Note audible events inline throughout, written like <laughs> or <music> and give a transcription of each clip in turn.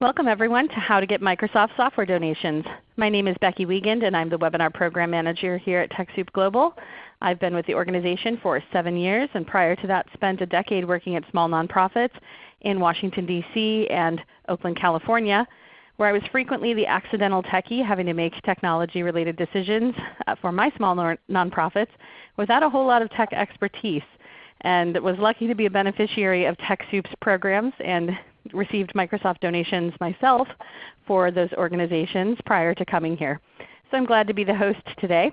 Welcome everyone to How to Get Microsoft Software Donations. My name is Becky Wiegand and I'm the Webinar Program Manager here at TechSoup Global. I've been with the organization for 7 years and prior to that spent a decade working at small nonprofits in Washington, D.C. and Oakland, California where I was frequently the accidental techie having to make technology related decisions uh, for my small nonprofits without a whole lot of tech expertise and was lucky to be a beneficiary of TechSoup's programs and received Microsoft donations myself for those organizations prior to coming here. So I'm glad to be the host today.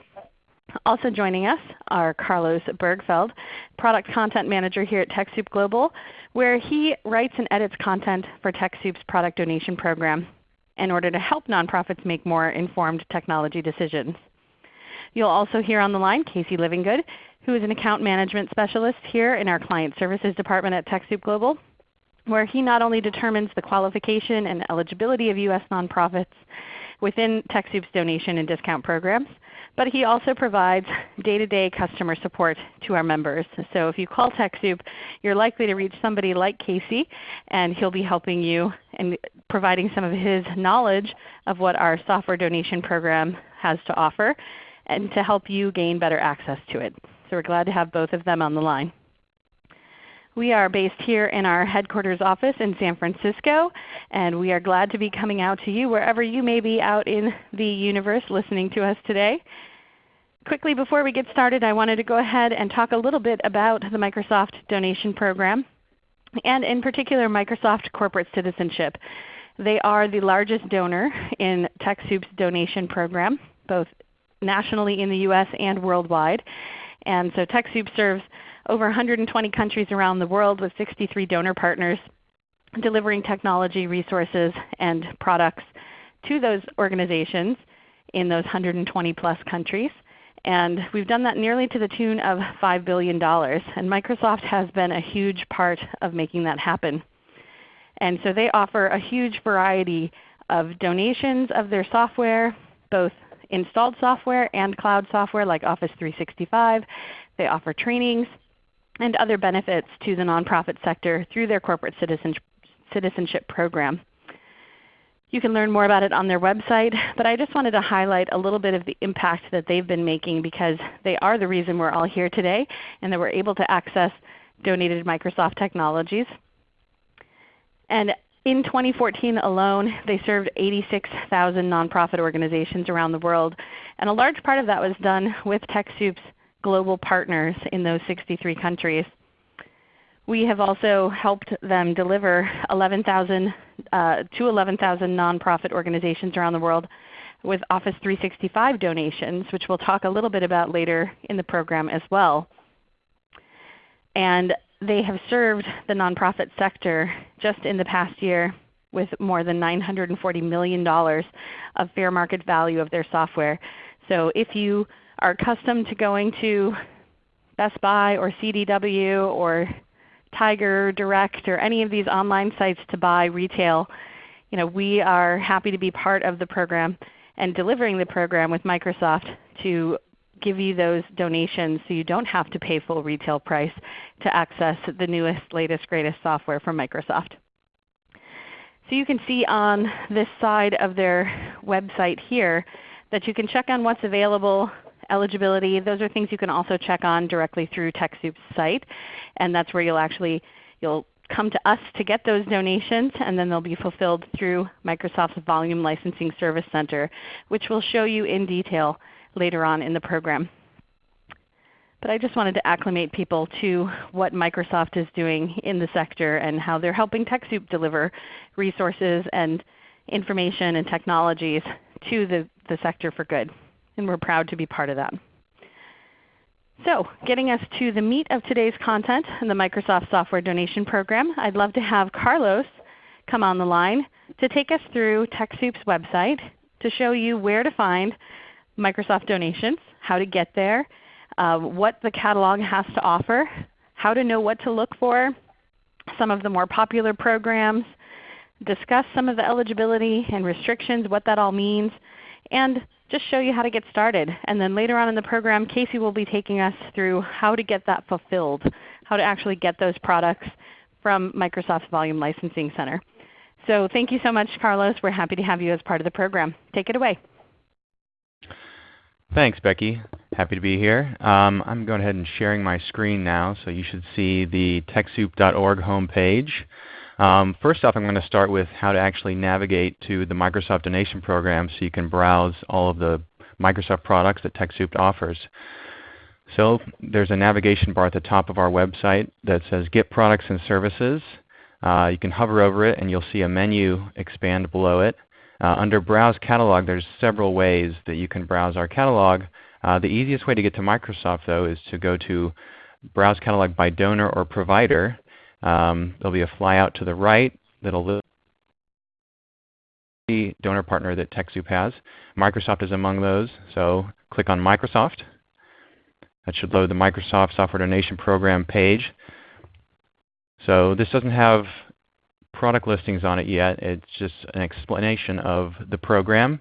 Also joining us are Carlos Bergfeld, Product Content Manager here at TechSoup Global, where he writes and edits content for TechSoup's product donation program in order to help nonprofits make more informed technology decisions. You'll also hear on the line Casey Livingood, who is an Account Management Specialist here in our Client Services Department at TechSoup Global where he not only determines the qualification and eligibility of U.S. nonprofits within TechSoup's donation and discount programs, but he also provides day-to-day -day customer support to our members. So if you call TechSoup, you're likely to reach somebody like Casey, and he'll be helping you and providing some of his knowledge of what our software donation program has to offer and to help you gain better access to it. So we're glad to have both of them on the line. We are based here in our headquarters office in San Francisco, and we are glad to be coming out to you wherever you may be out in the universe listening to us today. Quickly before we get started, I wanted to go ahead and talk a little bit about the Microsoft donation program, and in particular Microsoft Corporate Citizenship. They are the largest donor in TechSoup's donation program, both nationally in the U.S. and worldwide. And so TechSoup serves over 120 countries around the world with 63 donor partners delivering technology resources and products to those organizations in those 120 plus countries. And we've done that nearly to the tune of $5 billion. And Microsoft has been a huge part of making that happen. And so they offer a huge variety of donations of their software, both installed software and cloud software like Office 365. They offer trainings and other benefits to the nonprofit sector through their corporate citizenship program. You can learn more about it on their website, but I just wanted to highlight a little bit of the impact that they've been making because they are the reason we're all here today and that we're able to access donated Microsoft technologies. And in 2014 alone, they served 86,000 nonprofit organizations around the world. And a large part of that was done with TechSoup's global partners in those 63 countries. We have also helped them deliver 11,000 uh, to 11,000 nonprofit organizations around the world with Office 365 donations, which we'll talk a little bit about later in the program as well. And they have served the nonprofit sector just in the past year with more than $940 million of fair market value of their software. So if you are accustomed to going to Best Buy or CDW or Tiger Direct or any of these online sites to buy retail, you know, we are happy to be part of the program and delivering the program with Microsoft to give you those donations so you don't have to pay full retail price to access the newest, latest, greatest software from Microsoft. So you can see on this side of their website here that you can check on what's available eligibility. Those are things you can also check on directly through TechSoup's site. And that's where you'll actually you'll come to us to get those donations, and then they'll be fulfilled through Microsoft's Volume Licensing Service Center, which we'll show you in detail later on in the program. But I just wanted to acclimate people to what Microsoft is doing in the sector and how they're helping TechSoup deliver resources and information and technologies to the, the sector for good and we're proud to be part of that. So getting us to the meat of today's content in the Microsoft Software Donation Program, I'd love to have Carlos come on the line to take us through TechSoup's website to show you where to find Microsoft donations, how to get there, uh, what the catalog has to offer, how to know what to look for, some of the more popular programs, discuss some of the eligibility and restrictions, what that all means, and just show you how to get started. And then later on in the program, Casey will be taking us through how to get that fulfilled, how to actually get those products from Microsoft's Volume Licensing Center. So thank you so much, Carlos. We're happy to have you as part of the program. Take it away. Thanks, Becky. Happy to be here. Um, I'm going ahead and sharing my screen now, so you should see the TechSoup.org homepage. Um, first off, I'm going to start with how to actually navigate to the Microsoft Donation Program so you can browse all of the Microsoft products that TechSoup offers. So there's a navigation bar at the top of our website that says Get Products and Services. Uh, you can hover over it and you'll see a menu expand below it. Uh, under Browse Catalog, there's several ways that you can browse our catalog. Uh, the easiest way to get to Microsoft, though, is to go to Browse Catalog by Donor or Provider. Um, there'll be a flyout to the right that'll list the donor partner that TechSoup has. Microsoft is among those, so click on Microsoft. That should load the Microsoft Software Donation Program page. So this doesn't have product listings on it yet. It's just an explanation of the program.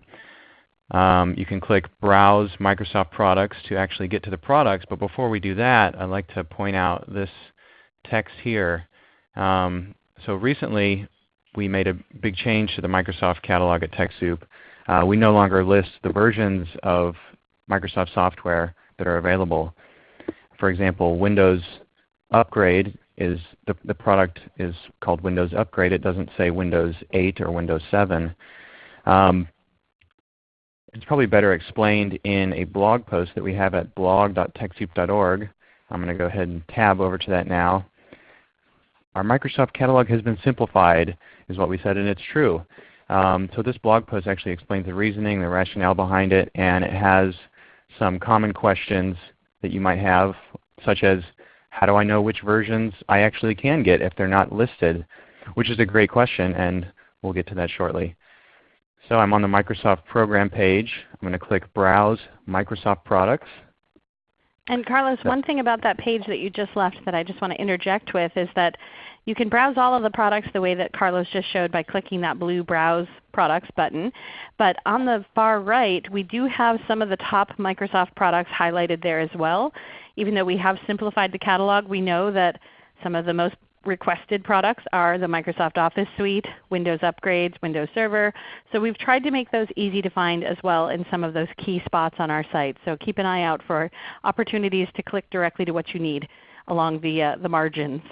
Um, you can click Browse Microsoft Products to actually get to the products. But before we do that, I'd like to point out this text here. Um, so recently, we made a big change to the Microsoft catalog at TechSoup. Uh, we no longer list the versions of Microsoft software that are available. For example, Windows Upgrade is the, the product is called Windows Upgrade. It doesn't say Windows 8 or Windows 7. Um, it's probably better explained in a blog post that we have at blog.techsoup.org. I'm going to go ahead and tab over to that now. Our Microsoft catalog has been simplified, is what we said, and it's true. Um, so this blog post actually explains the reasoning, the rationale behind it, and it has some common questions that you might have, such as how do I know which versions I actually can get if they're not listed? Which is a great question, and we'll get to that shortly. So I'm on the Microsoft program page. I'm going to click Browse Microsoft Products. And Carlos, one thing about that page that you just left that I just want to interject with is that you can browse all of the products the way that Carlos just showed by clicking that blue Browse Products button. But on the far right, we do have some of the top Microsoft products highlighted there as well. Even though we have simplified the catalog, we know that some of the most requested products are the Microsoft Office Suite, Windows upgrades, Windows Server. So we've tried to make those easy to find as well in some of those key spots on our site. So keep an eye out for opportunities to click directly to what you need along the, uh, the margins.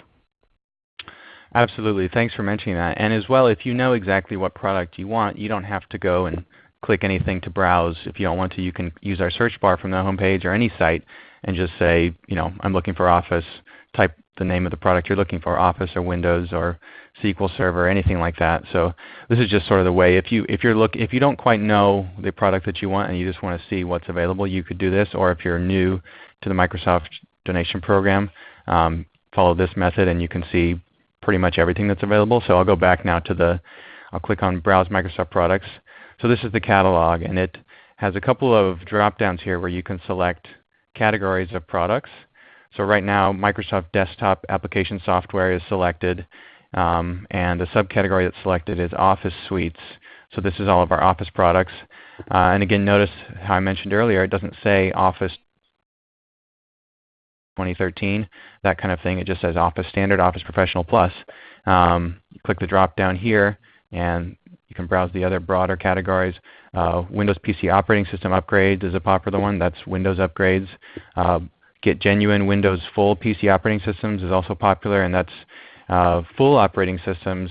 Absolutely. Thanks for mentioning that. And as well, if you know exactly what product you want, you don't have to go and click anything to browse. If you don't want to, you can use our search bar from the homepage or any site and just say, you know, I'm looking for Office. Type the name of the product you're looking for, Office or Windows or SQL Server, anything like that. So this is just sort of the way. If you if you're look if you don't quite know the product that you want and you just want to see what's available, you could do this. Or if you're new to the Microsoft donation program, um, follow this method and you can see pretty much everything that's available. So I'll go back now to the, I'll click on Browse Microsoft Products. So this is the catalog, and it has a couple of drop downs here where you can select categories of products. So right now Microsoft Desktop Application Software is selected, um, and the subcategory that's selected is Office Suites. So this is all of our Office products. Uh, and again, notice how I mentioned earlier, it doesn't say Office 2013, that kind of thing. It just says Office Standard, Office Professional Plus. Um, click the drop down here and you can browse the other broader categories. Uh, Windows PC operating system upgrades is a popular one. That's Windows upgrades. Uh, get genuine Windows full PC operating systems is also popular, and that's uh, full operating systems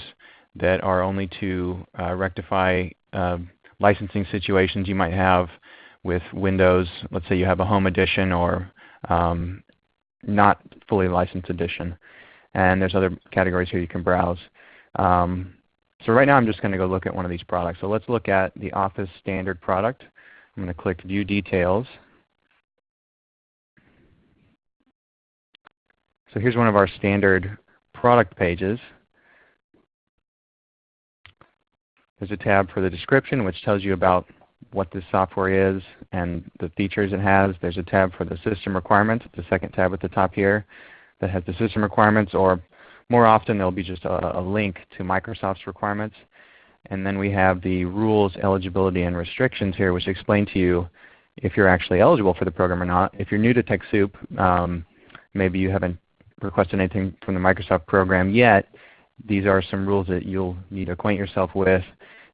that are only to uh, rectify uh, licensing situations you might have with Windows. Let's say you have a home edition or um, not fully licensed edition. And there's other categories here you can browse. Um, so right now I'm just going to go look at one of these products. So let's look at the Office Standard product. I'm going to click View Details. So here's one of our standard product pages. There's a tab for the description which tells you about what this software is and the features it has. There's a tab for the system requirements, the second tab at the top here that has the system requirements or more often there will be just a, a, link to Microsoft's requirements. And then we have the rules, eligibility, and restrictions here which explain to you if you're actually eligible for the program or not. If you're new to TechSoup, um, maybe you haven't requested anything from the Microsoft program yet, these are some rules that you'll need to acquaint yourself with.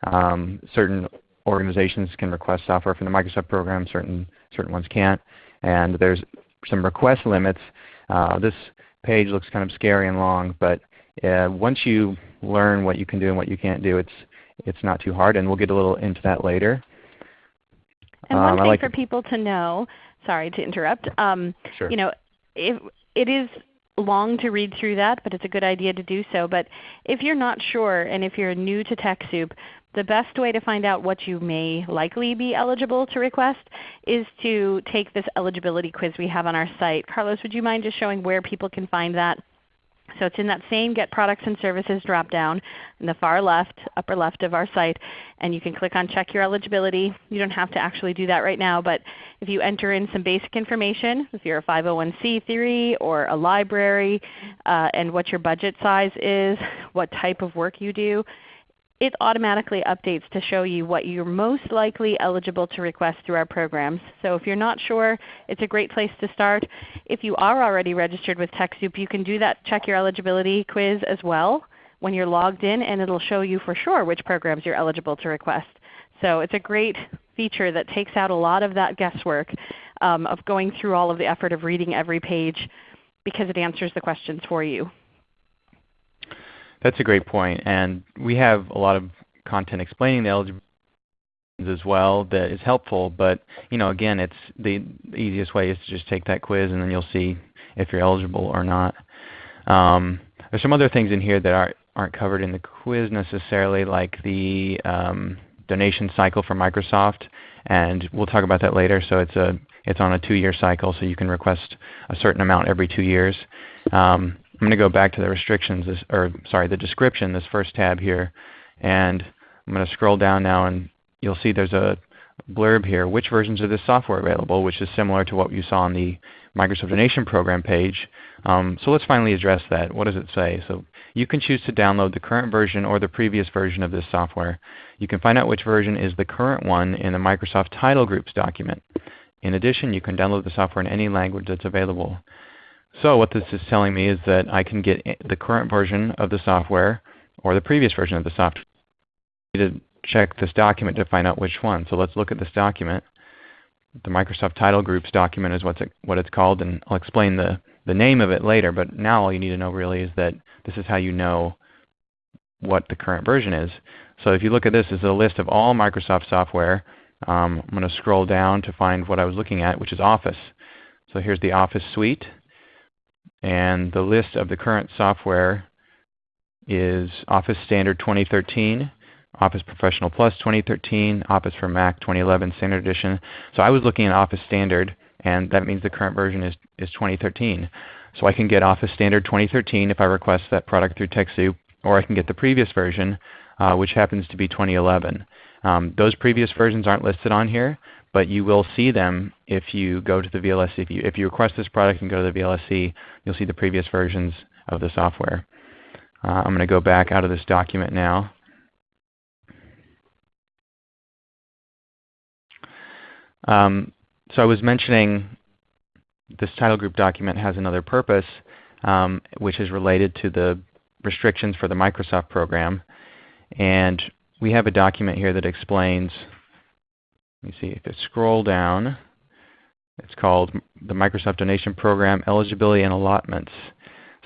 Um, certain organizations can request software from the Microsoft program, certain, certain ones can't. And there's some request limits. Uh, this page looks kind of scary and long, but uh, once you learn what you can do and what you can't do, it's, it's not too hard, and we'll get a little into that later. And one um, thing like for people to know, sorry to interrupt, um, sure. you know, if, it is long to read through that, but it's a good idea to do so. But if you're not sure and if you're new to TechSoup, the best way to find out what you may likely be eligible to request is to take this eligibility quiz we have on our site. Carlos, would you mind just showing where people can find that? So it's in that same Get Products and Services dropdown in the far left, upper left of our site. And you can click on Check Your Eligibility. You don't have to actually do that right now, but if you enter in some basic information, if you're a 501c3 or a library, uh, and what your budget size is, what type of work you do, it automatically updates to show you what you're most likely eligible to request through our programs. So if you're not sure, it's a great place to start. If you are already registered with TechSoup, you can do that check your eligibility quiz as well when you're logged in, and it will show you for sure which programs you're eligible to request. So it's a great feature that takes out a lot of that guesswork um, of going through all of the effort of reading every page because it answers the questions for you. That's a great point. And we have a lot of content explaining the eligibility as well that is helpful. But you know, again, it's the, easiest way is to just take that quiz and then you'll see if you're eligible or not. Um, there's some other things in here that aren't, aren't covered in the quiz necessarily, like the um, donation cycle for Microsoft, and we'll talk about that later. So it's a it's on a two-year cycle, so you can request a certain amount every two years. Um, I'm going to go back to the restrictions, this, or sorry, the description, this first tab here, and I'm going to scroll down now and you'll see there's a blurb here, which versions of this software are available, which is similar to what you saw on the Microsoft Donation Program page. Um, so let's finally address that. What does it say? So you can choose to download the current version or the previous version of this software. You can find out which version is the current one in the Microsoft Title Groups document. In addition, you can download the software in any language that's available. So what this is telling me is that I can get the current version of the software or the previous version of the software. I need to check this document to find out which one. So let's look at this document. The Microsoft Title Groups document is what's it, what it's called, and I'll explain the, the name of it later. But now all you need to know really is that this is how you know what the current version is. So if you look at this, this is a list of all Microsoft software. Um, I'm going to scroll down to find what I was looking at, which is Office. So here's the Office suite. And the list of the current software is Office Standard 2013, Office Professional Plus 2013, Office for Mac 2011 Standard Edition. So I was looking at Office Standard, and that means the current version is, is 2013. So I can get Office Standard 2013 if I request that product through TechSoup, or I can get the previous version, uh, which happens to be 2011. Um, those previous versions aren't listed on here, but you will see them if you go to the VLSC. If you, if you request this product and go to the VLSC, you'll see the previous versions of the software. Uh, I'm going to go back out of this document now. Um, so I was mentioning this title group document has another purpose, um, which is related to the restrictions for the Microsoft program. And we have a document here that explains me see if I scroll down. It's called the Microsoft Donation Program Eligibility and Allotments.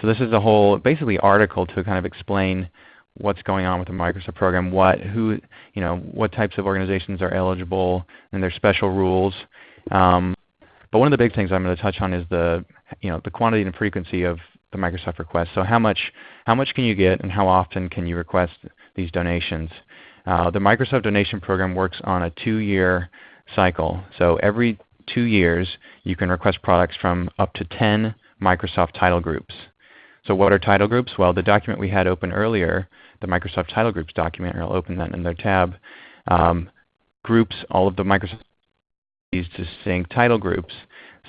So this is a whole basically article to kind of explain what's going on with the Microsoft program, what who you know what types of organizations are eligible and their special rules. Um, but one of the big things I'm going to touch on is the you know the quantity and frequency of the Microsoft requests. So how much how much can you get and how often can you request these donations? Uh, the Microsoft Donation Program works on a two-year cycle. So every two years you can request products from up to 10 Microsoft title groups. So what are title groups? Well, the document we had open earlier, the Microsoft Title Groups document, or I'll open that in their tab, um, groups all of the Microsoft these distinct title groups.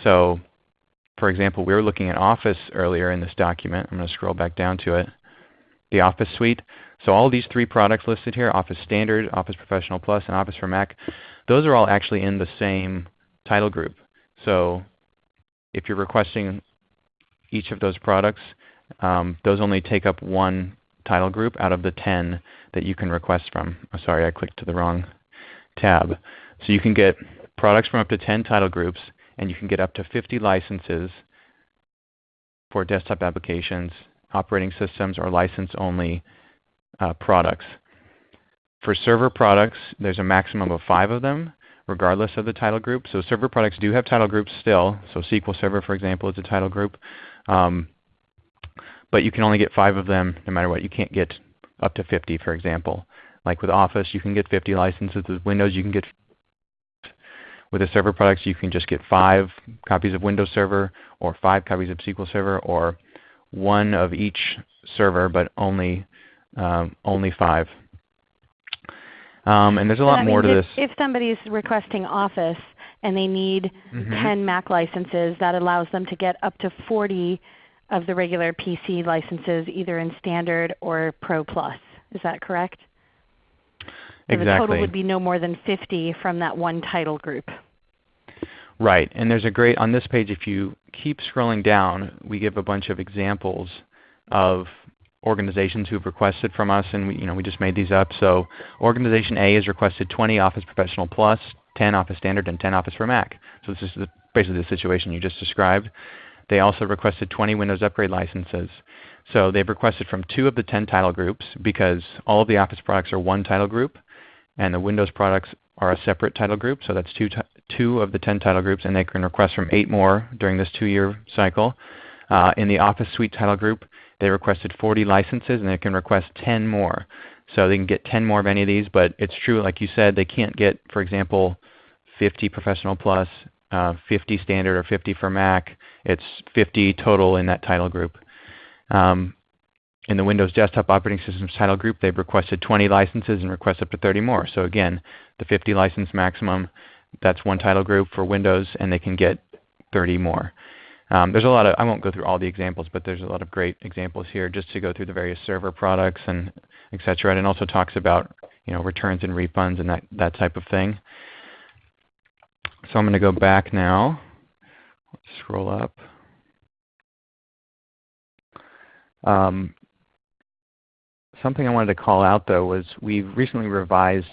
So for example, we were looking at Office earlier in this document. I'm going to scroll back down to it. The Office Suite. So all these three products listed here, Office Standard, Office Professional Plus, and Office for Mac, those are all actually in the same title group. So if you're requesting each of those products, um, those only take up one title group out of the 10 that you can request from. Oh, sorry, I clicked to the wrong tab. So you can get products from up to 10 title groups, and you can get up to 50 licenses for desktop applications, operating systems, or license-only products. For server products, there's a maximum of five of them, regardless of the title group. So server products do have title groups still. So SQL Server, for example, is a title group. Um, but you can only get five of them no matter what. You can't get up to 50, for example. Like with Office, you can get 50 licenses. With Windows, you can get with the server products, you can just get five copies of Windows Server or five copies of SQL Server or one of each server, but only um, only five. Um, and there's a lot more to if, this. If somebody is requesting Office and they need Mhm. 10 Mac licenses, that allows them to get up to 40 of the regular PC licenses, either in Standard or Pro Plus. Is that correct? So the total would be no more than 50 from that one title group. Right. And there's a great, on this page, if you keep scrolling down, we give a bunch of examples of organizations who've requested from us, and we, you know, we just made these up. So Organization A has requested 20 Office Professional Plus, 10 Office Standard, and 10 Office for Mac. So this is the, basically the situation you just described. They also requested 20 Windows Upgrade licenses. So they've requested from two of the 10 title groups because all of the Office products are one title group, and the Windows products are a separate title group. So that's two, two of the 10 title groups, and they can request from eight more during this two-year cycle. Uh, in the Office Suite title group, they requested 40 licenses, and they can request 10 more. So they can get 10 more of any of these, but it's true, like you said, they can't get, for example, 50 Professional Plus, uh, 50 Standard, or 50 for Mac. It's 50 total in that title group. Um, in the Windows Desktop Operating Systems title group, they've requested 20 licenses and request up to 30 more. So again, the 50 license maximum, that's one title group for Windows, and they can get 30 more. Um, there's a lot of, I won't go through all the examples, but there's a lot of great examples here just to go through the various server products and et cetera. And it also talks about you know, returns and refunds and that, that type of thing. So I'm going to go back now. Let's scroll up. Um, something I wanted to call out though was we've recently revised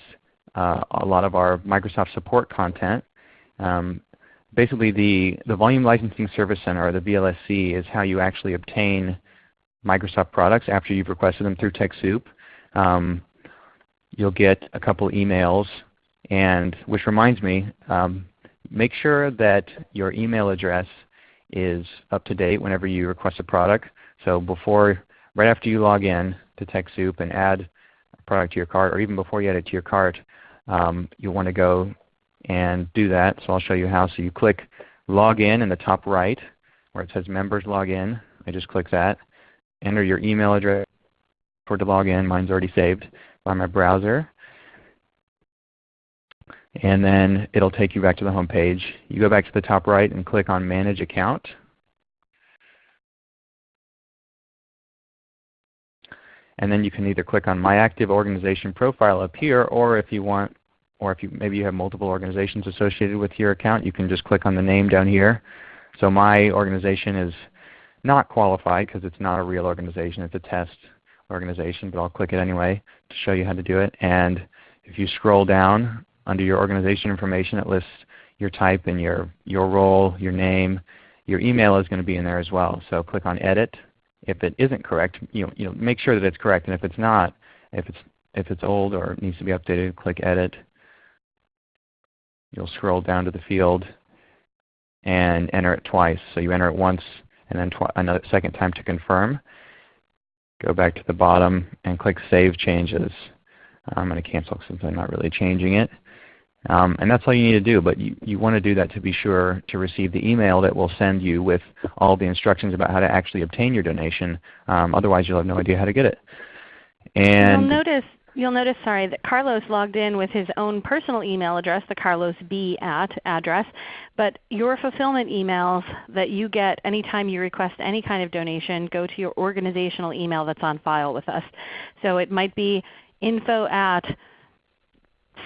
uh, a lot of our Microsoft support content. Um, basically the, the Volume Licensing Service Center, or the VLSC, is how you actually obtain Microsoft products after you've requested them through TechSoup. Um, you'll get a couple emails, and which reminds me, um, make sure that your email address is up to date whenever you request a product. So before, right after you log in to TechSoup and add a product to your cart, or even before you add it to your cart, um, you'll want to go and do that. So I'll show you how. So you click Log In the top right where it says Members Log In. I just click that. Enter your email address for to log in. Mine's already saved by my browser. And then it will take you back to the home page. You go back to the top right and click on Manage Account. And then you can either click on My Active Organization Profile up here, or if you want, or if you maybe you have multiple organizations associated with your account, you can just click on the name down here. So my organization is not qualified because it's not a real organization. It's a test organization, but I'll click it anyway to show you how to do it. And if you scroll down under your organization information, it lists your type and your, your role, your name. Your email is going to be in there as well. So click on Edit. If it isn't correct, you know, you know, make sure that it's correct. And if it's not, if it's, if it's old or needs to be updated, click Edit. You'll scroll down to the field and enter it twice. So you enter it once and then another second time to confirm. Go back to the bottom and click Save Changes. I'm going to cancel since I'm not really changing it. Um, and that's all you need to do, but you, you want to do that to be sure to receive the email that will send you with all the instructions about how to actually obtain your donation. Um, otherwise you'll have no idea how to get it. And you'll notice, you'll notice sorry, that Carlos logged in with his own personal email address, the Carlos B at address, but your fulfillment emails that you get anytime you request any kind of donation go to your organizational email that's on file with us. So it might be info at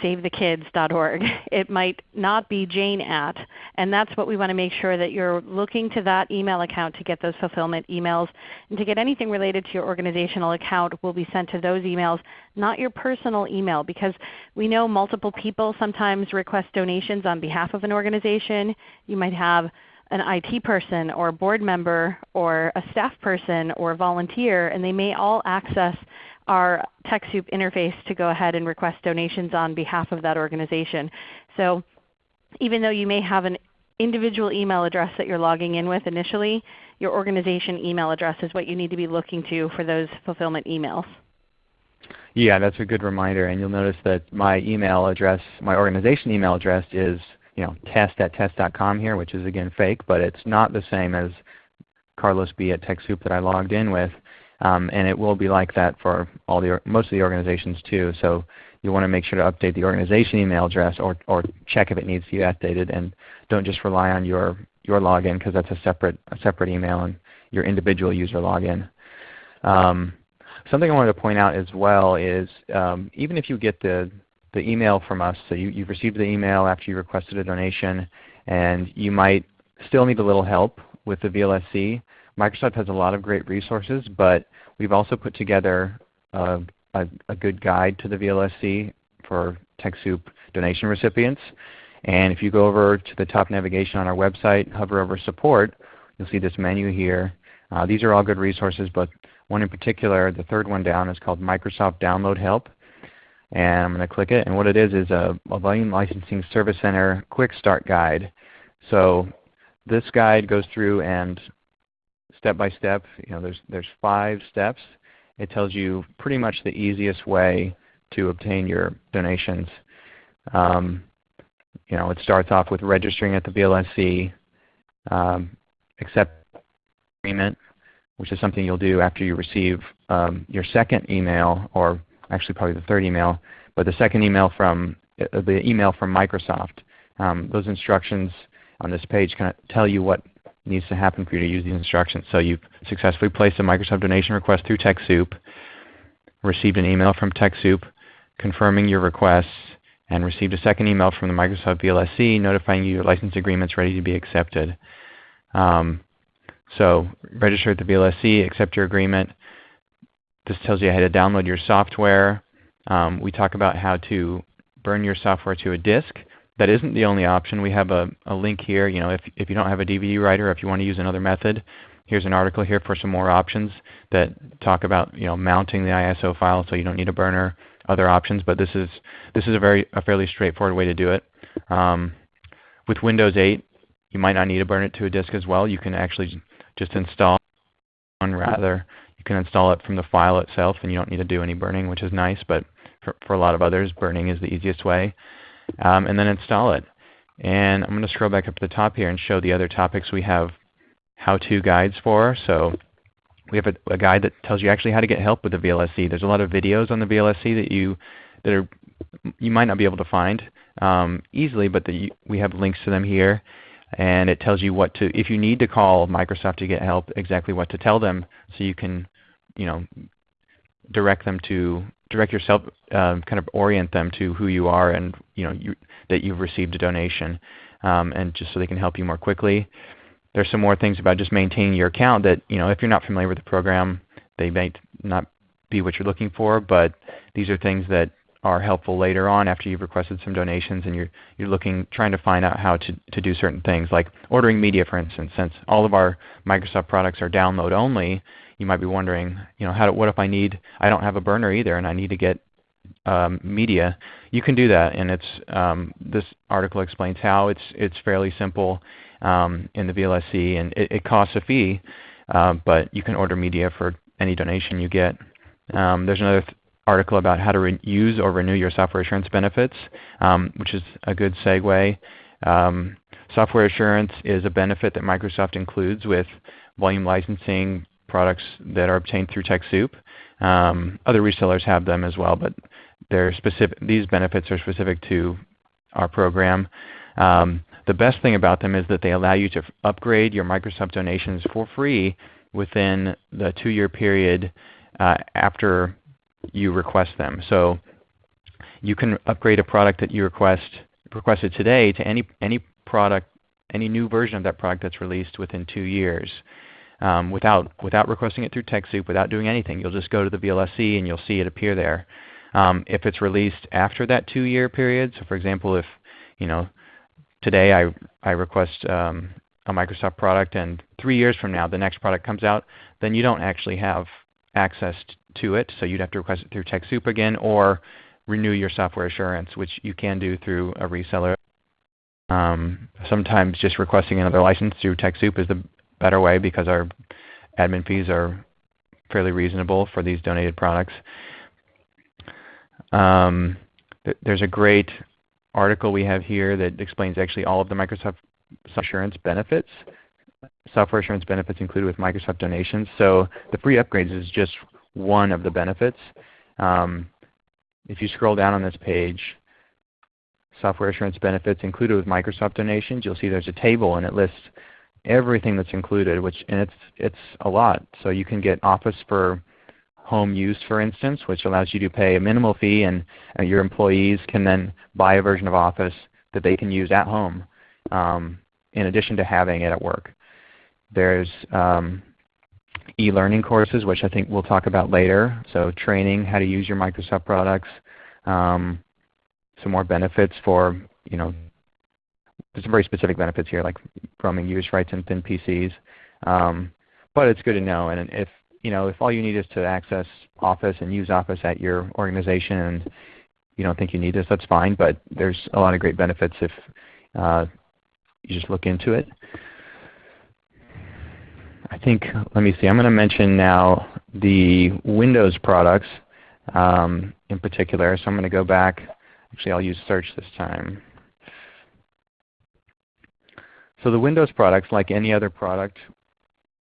savethekids.org. <laughs> It might not be jane at, and that's what we want to make sure that you're looking to that email account to get those fulfillment emails. And to get anything related to your organizational account will be sent to those emails, not your personal email because we know multiple people sometimes request donations on behalf of an organization. You might have an IT person or a board member or a staff person or a volunteer, and they may all access our TechSoup interface to go ahead and request donations on behalf of that organization. So even though you may have an individual email address that you're logging in with initially, your organization email address is what you need to be looking to for those fulfillment emails. Yeah, that's a good reminder. And you'll notice that my email address, my organization email address is you know, test at test.com here, which is again fake, but it's not the same as Carlos B at TechSoup that I logged in with. Um, and it will be like that for all the, most of the organizations too. So you want to make sure to update the organization email address or, or check if it needs to be updated and don't just rely on your, your login because that's a separate, a separate email and your individual user login. Um, something I wanted to point out as well is um, even if you get the, the email from us, so you, you've received the email after you requested a donation and you might still need a little help with the VLSC, Microsoft has a lot of great resources, but we've also put together a, a, a good guide to the VLSC for TechSoup donation recipients. And if you go over to the top navigation on our website, hover over Support, you'll see this menu here. Uh, these are all good resources, but one in particular, the third one down, is called Microsoft Download Help. And I'm going to click it. And what it is is a, a Volume Licensing Service Center Quick Start Guide. So this guide goes through and step by step. You know, there's there's five steps. It tells you pretty much the easiest way to obtain your donations. Um, you know, it starts off with registering at the VLSC, um, accept agreement, which is something you'll do after you receive um, your second email, or actually probably the third email, but the second email from uh, the email from Microsoft. Um, those instructions on this page kind of tell you what needs to happen for you to use these instructions. So you've successfully placed a Microsoft donation request through TechSoup, received an email from TechSoup confirming your requests, and received a second email from the Microsoft VLSC notifying you your license agreement is ready to be accepted. Um, so register at the VLSC, accept your agreement. This tells you how to download your software. Um, we talk about how to burn your software to a disk that isn't the only option. We have a, a link here. You know, if, if you don't have a DVD writer, if you want to use another method, here's an article here for some more options that talk about you know mounting the ISO file so you don't need a burner, other options. But this is this is a very a fairly straightforward way to do it. Um, with Windows 8, you might not need to burn it to a disk as well. You can actually just install one rather. You can install it from the file itself, and you don't need to do any burning, which is nice. But for, for a lot of others, burning is the easiest way um, and then install it. And I'm going to scroll back up to the top here and show the other topics we have how-to guides for. So we have a, a, guide that tells you actually how to get help with the VLSC. There's a lot of videos on the VLSC that you that are you might not be able to find um, easily, but the, we have links to them here. And it tells you what to, if you need to call Microsoft to get help, exactly what to tell them so you can you know, direct them to direct yourself, um, kind of orient them to who you are and you know you, that you've received a donation, um, and just so they can help you more quickly. There's some more things about just maintaining your account that you know if you're not familiar with the program, they might not be what you're looking for, but these are things that are helpful later on after you've requested some donations and you're you're looking trying to find out how to to do certain things like ordering media for instance since all of our Microsoft products are download only you might be wondering, you know, how what if I need I don't have a burner either and I need to get um, media? You can do that, and it's um, this article explains how. It's it's fairly simple um, in the VLSC, and it, it costs a fee, uh, but you can order media for any donation you get. Um, there's another th article about how to use or renew your software assurance benefits, um, which is a good segue. Um, software assurance is a benefit that Microsoft includes with volume licensing, products that are obtained through TechSoup. Um, other resellers have them as well, but they're specific, these benefits are specific to our program. Um, the best thing about them is that they allow you to upgrade your Microsoft donations for free within the two-year period uh, after you request them. So you can upgrade a product that you request requested today to any any product, any new version of that product that's released within two years. Um, without without requesting it through TechSoup, without doing anything. You'll just go to the VLSC and you'll see it appear there. Um, if it's released after that two-year period, so for example, if you know today I I request um, a Microsoft product and three years from now the next product comes out, then you don't actually have access to it. So you'd have to request it through TechSoup again or renew your software assurance, which you can do through a reseller. Um, sometimes just requesting another license through TechSoup is the better way because our admin fees are fairly reasonable for these donated products. Um, th there's a great article we have here that explains actually all of the Microsoft assurance benefits, software assurance benefits included with Microsoft donations. So the free upgrades is just one of the benefits. Um, if you scroll down on this page, software assurance benefits included with Microsoft donations, you'll see there's a table and it lists everything that's included, which and it's it's a lot. So you can get Office for home use, for instance, which allows you to pay a minimal fee, and uh, your employees can then buy a version of Office that they can use at home, um, in addition to having it at work. There's um, e-learning courses, which I think we'll talk about later. So training how to use your Microsoft products. Um, some more benefits for, you know, there's some very specific benefits here like roaming use rights and thin PCs. Um, but it's good to know. And if, you know, if all you need is to access Office and use Office at your organization and you don't think you need this, that's fine. But there's a lot of great benefits if uh, you just look into it. I think, let me see, I'm going to mention now the Windows products um, in particular. So I'm going to go back. Actually, I'll use search this time. So the Windows products, like any other product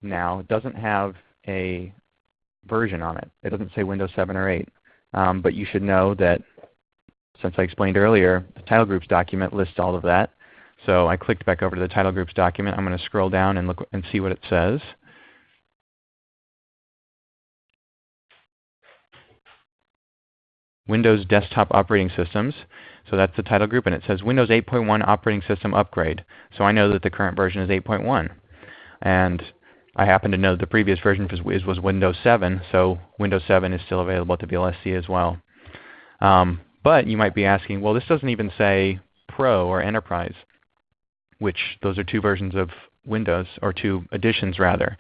now, doesn't have a version on it. It doesn't say Windows 7 or 8. Um, but you should know that since I explained earlier, the title groups document lists all of that. So I clicked back over to the title groups document. I'm going to scroll down and look and see what it says. Windows Desktop Operating Systems. So that's the title group, and it says Windows 8.1 Operating System Upgrade. So I know that the current version is 8.1. And I happen to know the previous version was, was Windows 7, so Windows 7 is still available at the VLSC as well. Um, but you might be asking, well, this doesn't even say Pro or Enterprise which those are two versions of Windows, or two editions rather,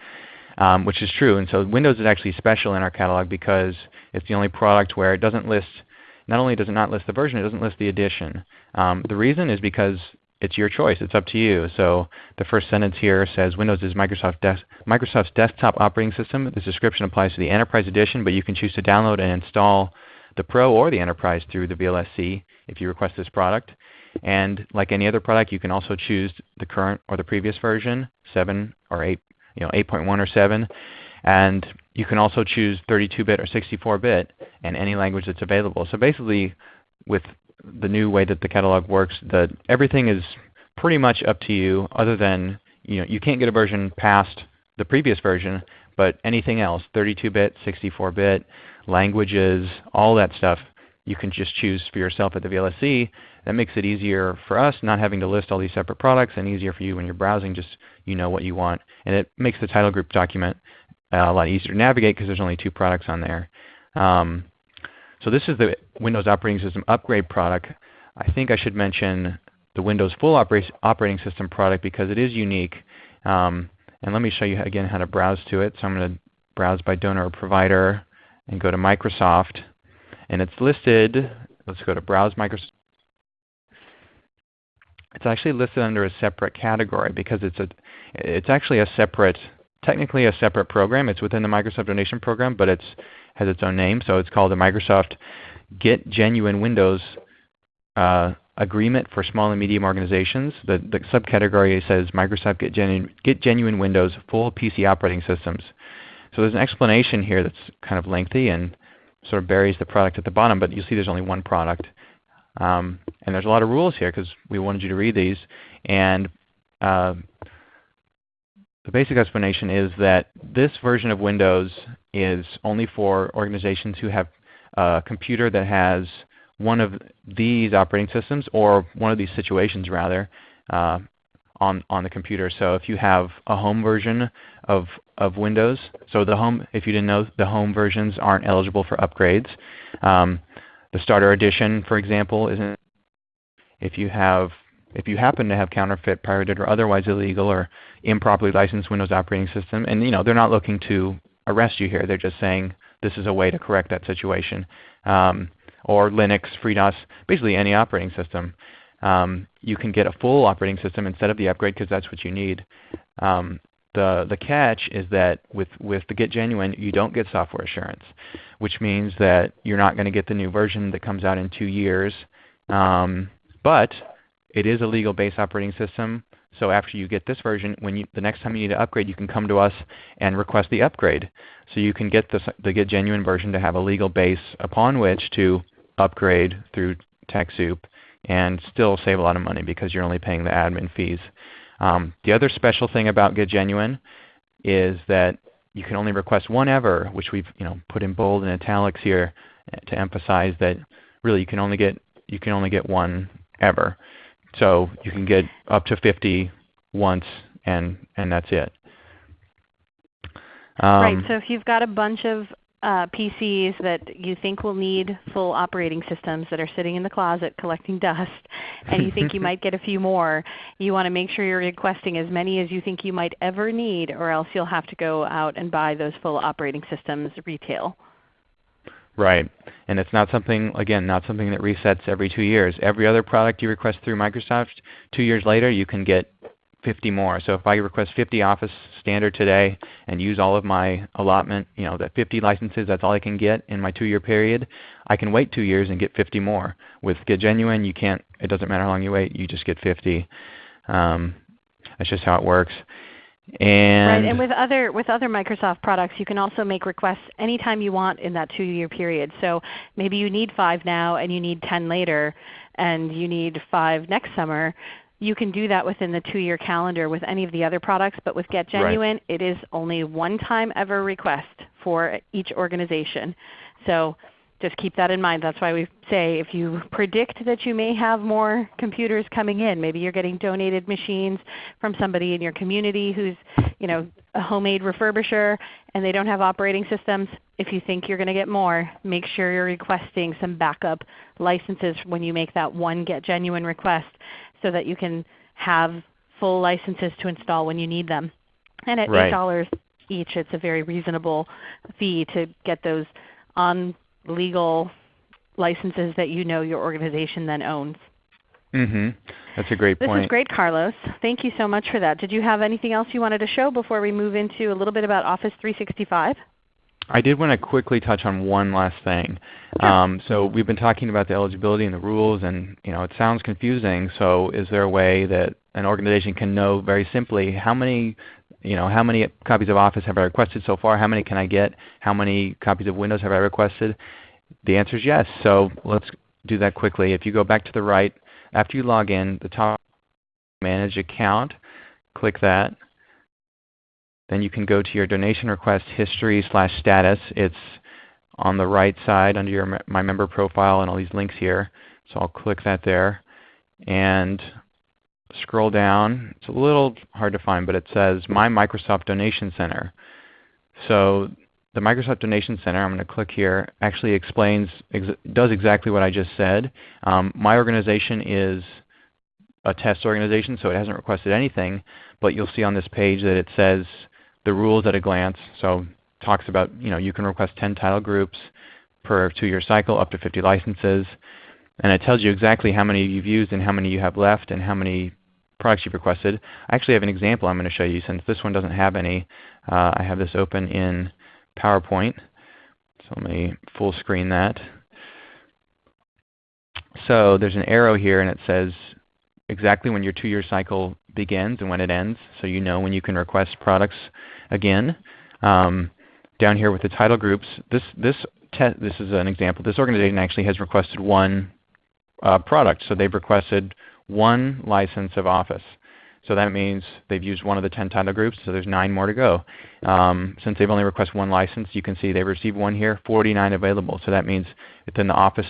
um, which is true. And so Windows is actually special in our catalog because it's the only product where it doesn't list, not only does it not list the version, it doesn't list the edition. Um, the reason is because it's your choice. It's up to you. So the first sentence here says Windows is Microsoft des Microsoft's desktop operating system. This description applies to the Enterprise Edition, but you can choose to download and install the Pro or the Enterprise through the VLSC if you request this product. And like any other product, you can also choose the current or the previous version, 7 or 8, you know, 8.1 or 7. And you can also choose 32-bit or 64-bit and any language that's available. So basically, with the new way that the catalog works, the, everything is pretty much up to you other than you, know, you can't get a version past the previous version, but anything else, 32-bit, 64-bit, languages, all that stuff, you can just choose for yourself at the VLSC. That makes it easier for us not having to list all these separate products and easier for you when you're browsing just you know what you want. And it makes the title group document uh, a lot easier to navigate because there's only two products on there. Um, so this is the Windows Operating System upgrade product. I think I should mention the Windows Full Operating System product because it is unique. Um, and let me show you again how to browse to it. So I'm going to browse by donor or provider and go to Microsoft. And it's listed, let's go to Browse Microsoft. It's actually listed under a separate category because it's a, it's actually a separate, technically a separate program. It's within the Microsoft Donation Program, but it's has its own name. So it's called the Microsoft Get Genuine Windows uh, Agreement for Small and Medium Organizations. The, the subcategory says Microsoft Get, Genu Get Genuine Windows Full PC Operating Systems. So there's an explanation here that's kind of lengthy and sort of buries the product at the bottom, but you see there's only one product. Um, and there's a lot of rules here because we wanted you to read these. And uh, the basic explanation is that this version of Windows is only for organizations who have a computer that has one of these operating systems or one of these situations rather uh, on, on the computer. So if you have a home version of, of Windows, so the home, if you didn't know, the home versions aren't eligible for upgrades. Um, the Starter Edition, for example, isn't. If you have, if you happen to have counterfeit, pirated, or otherwise illegal or improperly licensed Windows operating system, and you know they're not looking to arrest you here. They're just saying this is a way to correct that situation. Um, or Linux, FreeDOS, basically any operating system. Um, you can get a full operating system instead of the upgrade because that's what you need. Um, the, the catch is that with, with the Get Genuine, you don't get software assurance, which means that you're not going to get the new version that comes out in two years. Um, but it is a legal base operating system. So after you get this version, when you, the next time you need to upgrade, you can come to us and request the upgrade. So you can get the, the Get Genuine version to have a legal base upon which to upgrade through TechSoup and still save a lot of money because you're only paying the admin fees. Um, the other special thing about Get Genuine is that you can only request one ever, which we've you know put in bold and italics here to emphasize that really you can only get you can only get one ever. So you can get up to 50 once, and and that's it. Um, right. So if you've got a bunch of uh, PCs that you think will need full operating systems that are sitting in the closet collecting dust, and you think you <laughs> might get a few more, you want to make sure you're requesting as many as you think you might ever need, or else you'll have to go out and buy those full operating systems retail. Right. And it's not something, again, not something that resets every two years. Every other product you request through Microsoft, two years later you can get 50 more. So if I request 50 Office Standard today and use all of my allotment, you know, that 50 licenses, that's all I can get in my two-year period, I can wait two years and get 50 more. With Get Genuine, you can't, it doesn't matter how long you wait, you just get 50. Um, that's just how it works. And, right, and with other with other Microsoft products, you can also make requests anytime you want in that two-year period. So maybe you need five now, and you need 10 later, and you need five next summer. You can do that within the two-year calendar with any of the other products, but with Get Genuine, right. it is only one time ever request for each organization. So just keep that in mind. That's why we say if you predict that you may have more computers coming in, maybe you're getting donated machines from somebody in your community who's you know, a homemade refurbisher and they don't have operating systems, if you think you're going to get more, make sure you're requesting some backup licenses when you make that one Get Genuine request so that you can have full licenses to install when you need them. And at right. $8 each, it's a very reasonable fee to get those on legal licenses that you know your organization then owns. Mm-hmm. That's a great point. This is great, Carlos. Thank you so much for that. Did you have anything else you wanted to show before we move into a little bit about Office 365? I did want to quickly touch on one last thing. Um, so we've been talking about the eligibility and the rules, and you know it sounds confusing. So is there a way that an organization can know very simply how many you know, how many copies of Office have I requested so far? How many can I get? How many copies of Windows have I requested? The answer is yes. So let's do that quickly. If you go back to the right, after you log in, the top Manage Account, click that. Then you can go to your donation request history slash status. It's on the right side under your My Member profile and all these links here. So I'll click that there. And scroll down. It's a little hard to find, but it says My Microsoft Donation Center. So the Microsoft Donation Center, I'm going to click here, actually explains, ex does exactly what I just said. Um, my organization is a test organization, so it hasn't requested anything, but you'll see on this page that it says the rules at a glance. So talks about, you know, you can request 10 title groups per two-year cycle, up to 50 licenses. And it tells you exactly how many you've used and how many you have left and how many products you've requested. I actually have an example I'm going to show you since this one doesn't have any. Uh, I have this open in PowerPoint. So let me full screen that. So there's an arrow here and it says exactly when your two-year cycle begins and when it ends, so you know when you can request products again. Um, down here with the title groups, this, this, this is an example. This organization actually has requested one uh, product. So they've requested one license of Office. So that means they've used one of the 10 title groups, so there's 9 more to go. Um, since they've only requested one license, you can see they've received one here, 49 available. So that means within the Office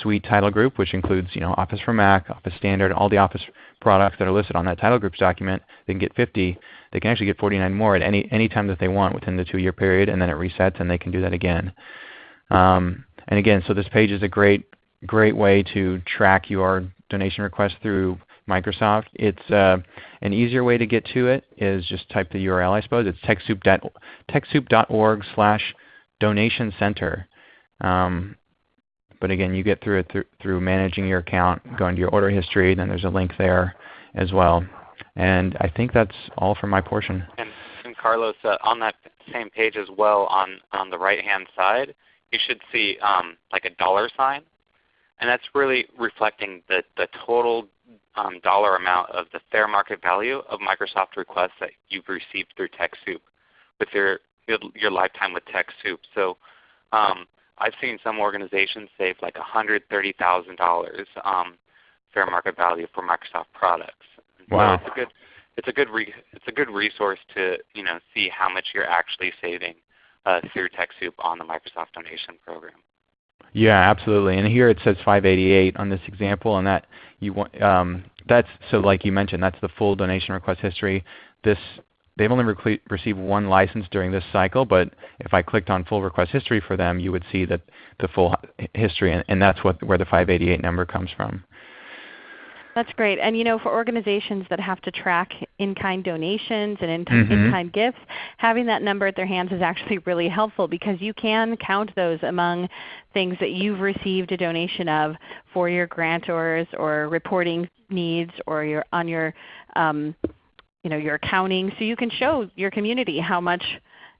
Suite title group, which includes you know, Office for Mac, Office Standard, all the Office products that are listed on that title groups document. They can get 50. They can actually get 49 more at any, any time that they want within the two-year period, and then it resets and they can do that again. Um, and again, so this page is a great, great way to track your donation request through Microsoft. It's uh, an easier way to get to it is just type the URL, I suppose. It's TechSoup.org slash donation center. Um, but again, you get through it through, through managing your account, going to your order history, then there's a link there as well. And I think that's all for my portion. And, and Carlos, uh, on that same page as well, on, on the right-hand side, you should see um, like a dollar sign. And that's really reflecting the, the total um, dollar amount of the fair market value of Microsoft requests that you've received through TechSoup with your, your lifetime with TechSoup. So um, I've seen some organizations save like $130,000 um, fair market value for Microsoft products. Wow. So it's a good it's a good re, it's a good resource to you know see how much you're actually saving uh, through TechSoup on the Microsoft donation program. Yeah, absolutely. And here it says 588 on this example, and that you want um, that's so like you mentioned, that's the full donation request history. This they've only re received one license during this cycle, but if I clicked on full request history for them, you would see that the full history, and, and that's what where the 588 number comes from. That's great. And you know, for organizations that have to track in-kind donations and in-kind mm -hmm. gifts, having that number at their hands is actually <laughs> really helpful because you can count those among things that you've received a donation of for your grantors or reporting needs or your on your um, you know, your accounting. So you can show your community how much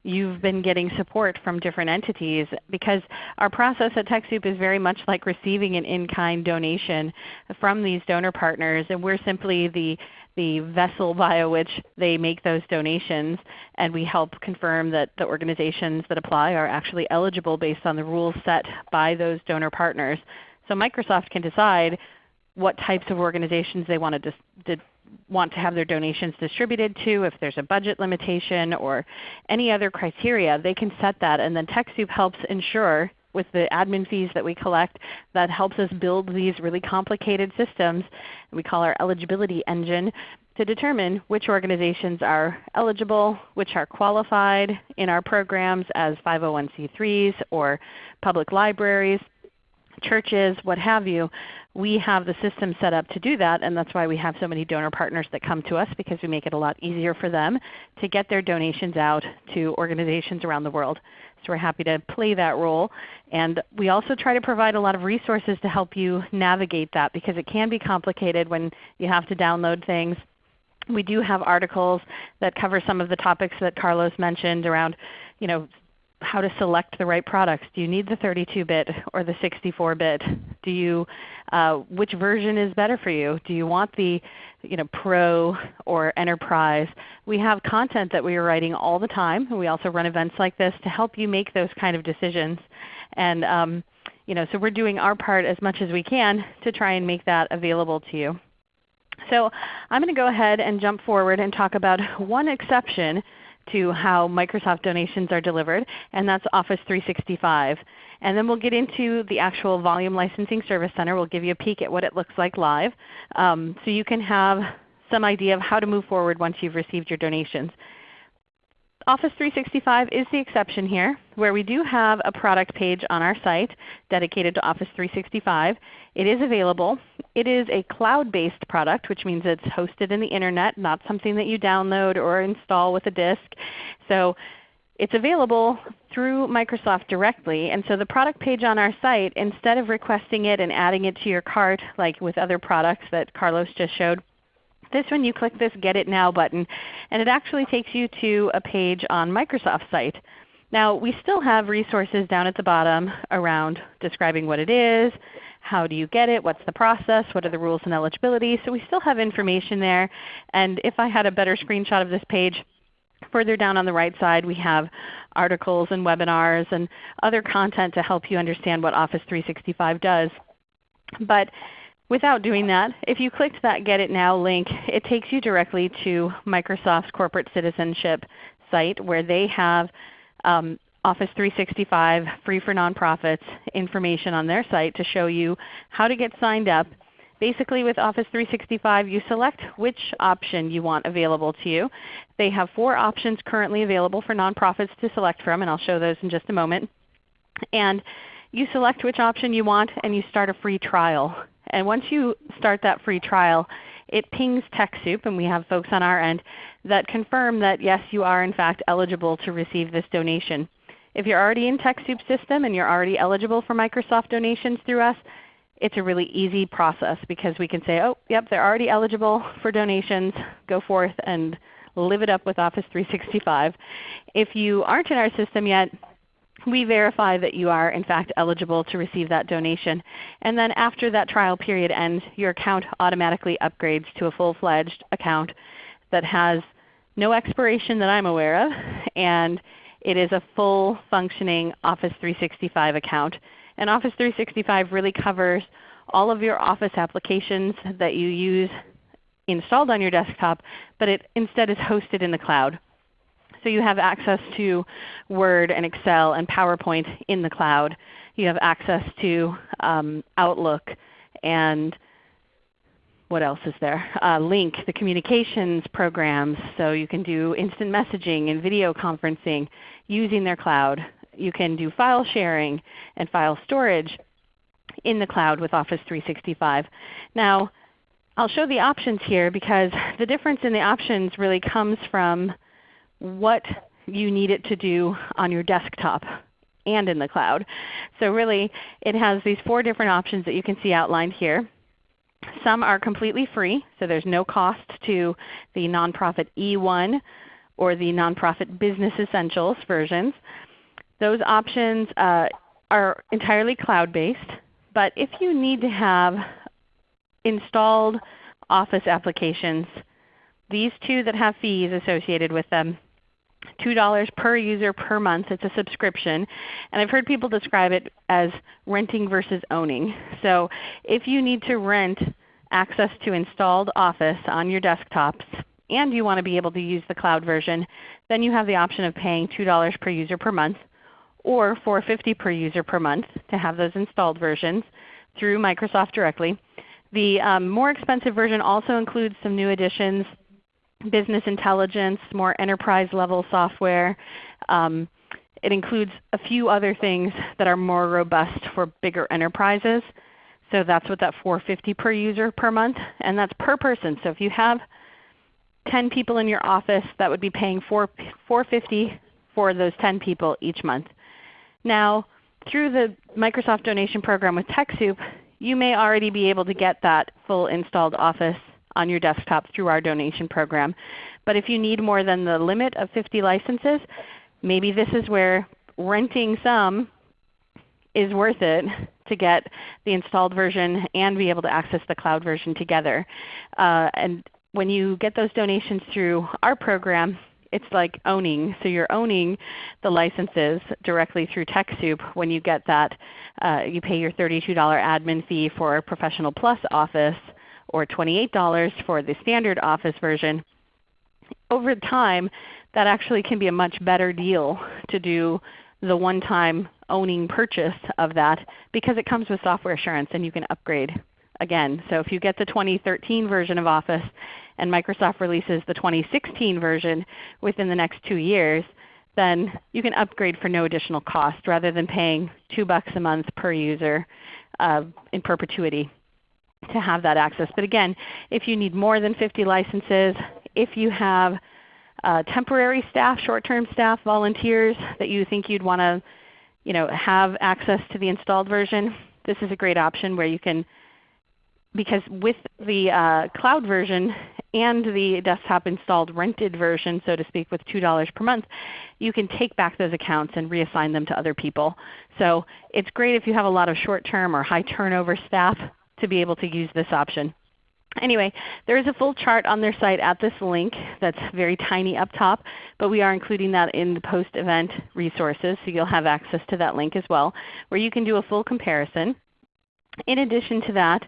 you've been getting support from different entities because our process at TechSoup is very much like receiving an in-kind donation from these donor partners and we're simply the, the vessel via which they make those donations and we help confirm that the organizations that apply are actually eligible based on the rules set by those donor partners. So Microsoft can decide what types of organizations they want to, want to have their donations distributed to, if there's a budget limitation or any other criteria, they can set that. And then TechSoup helps ensure with the admin fees that we collect that helps us build these really complicated systems we call our eligibility engine to determine which organizations are eligible, which are qualified in our programs as 501c3s or public libraries, churches, what have you, we have the system set up to do that, and that's why we have so many donor partners that come to us because we make it a lot easier for them to get their donations out to organizations around the world. So we're happy to play that role. And we also try to provide a lot of resources to help you navigate that because it can be complicated when you have to download things. We do have articles that cover some of the topics that Carlos mentioned around you know, how to select the right products. Do you need the 32-bit or the 64-bit? Do you, uh, which version is better for you? Do you want the you know, Pro or Enterprise? We have content that we are writing all the time. We also run events like this to help you make those kind of decisions. And um, you know, so we're doing our part as much as we can to try and make that available to you. So I'm going to go ahead and jump forward and talk about one exception to how Microsoft donations are delivered, and that's Office 365. And then we'll get into the actual Volume Licensing Service Center. We'll give you a peek at what it looks like live um, so you can have some idea of how to move forward once you've received your donations. Office 365 is the exception here, where we do have a product page on our site dedicated to Office 365. It is available. It is a cloud-based product, which means it's hosted in the Internet, not something that you download or install with a disk. So it's available through Microsoft directly. And so the product page on our site, instead of requesting it and adding it to your cart like with other products that Carlos just showed, this one you click this Get It Now button, and it actually takes you to a page on Microsoft's site. Now we still have resources down at the bottom around describing what it is, how do you get it, what's the process, what are the rules and eligibility. So we still have information there. And if I had a better screenshot of this page, further down on the right side we have articles and webinars and other content to help you understand what Office 365 does. But Without doing that, if you clicked that Get It Now link, it takes you directly to Microsoft's corporate citizenship site where they have um, Office 365 free for nonprofits information on their site to show you how to get signed up. Basically with Office 365 you select which option you want available to you. They have four options currently available for nonprofits to select from and I'll show those in just a moment. And you select which option you want and you start a free trial. And once you start that free trial, it pings TechSoup, and we have folks on our end that confirm that yes, you are in fact eligible to receive this donation. If you're already in TechSoup's system and you're already eligible for Microsoft donations through us, it's a really easy process because we can say, oh, yep, they're already eligible for donations. Go forth and live it up with Office 365. If you aren't in our system yet, we verify that you are in fact eligible to receive that donation. And then after that trial period ends, your account automatically upgrades to a full-fledged account that has no expiration that I'm aware of, and it is a full functioning Office 365 account. And Office 365 really covers all of your Office applications that you use installed on your desktop, but it instead is hosted in the cloud. So you have access to Word and Excel and PowerPoint in the cloud. You have access to um, Outlook and what else is there? Uh, Lync, the communications programs, so you can do instant messaging and video conferencing using their cloud. You can do file sharing and file storage in the cloud with Office 365. Now I'll show the options here because the difference in the options really comes from what you need it to do on your desktop and in the cloud. So really it has these four different options that you can see outlined here. Some are completely free, so there's no cost to the nonprofit E1 or the nonprofit Business Essentials versions. Those options uh, are entirely cloud-based, but if you need to have installed Office applications, these two that have fees associated with them $2 per user per month. It's a subscription. And I've heard people describe it as renting versus owning. So if you need to rent access to installed Office on your desktops and you want to be able to use the cloud version, then you have the option of paying $2 per user per month or $4.50 per user per month to have those installed versions through Microsoft directly. The um, more expensive version also includes some new additions business intelligence, more enterprise level software. Um, it includes a few other things that are more robust for bigger enterprises. So that's what that 450 per user per month, and that's per person. So if you have 10 people in your office, that would be paying 4, 450 for those 10 people each month. Now through the Microsoft donation program with TechSoup, you may already be able to get that full installed Office on your desktop through our donation program. But if you need more than the limit of 50 licenses, maybe this is where renting some is worth it to get the installed version and be able to access the cloud version together. Uh, and when you get those donations through our program, it's like owning. So you're owning the licenses directly through TechSoup when you get that. Uh, you pay your $32 admin fee for Professional Plus Office or $28 for the standard Office version, over time that actually can be a much better deal to do the one-time owning purchase of that because it comes with software assurance and you can upgrade again. So if you get the 2013 version of Office and Microsoft releases the 2016 version within the next 2 years, then you can upgrade for no additional cost rather than paying 2 bucks a month per user uh, in perpetuity to have that access. But again, if you need more than 50 licenses, if you have uh, temporary staff, short-term staff, volunteers that you think you'd want to you know, have access to the installed version, this is a great option where you can, because with the uh, cloud version and the desktop installed rented version, so to speak, with $2 per month, you can take back those accounts and reassign them to other people. So it's great if you have a lot of short-term or high turnover staff to be able to use this option. Anyway, there is a full chart on their site at this link that's very tiny up top, but we are including that in the post-event resources, so you'll have access to that link as well, where you can do a full comparison. In addition to that,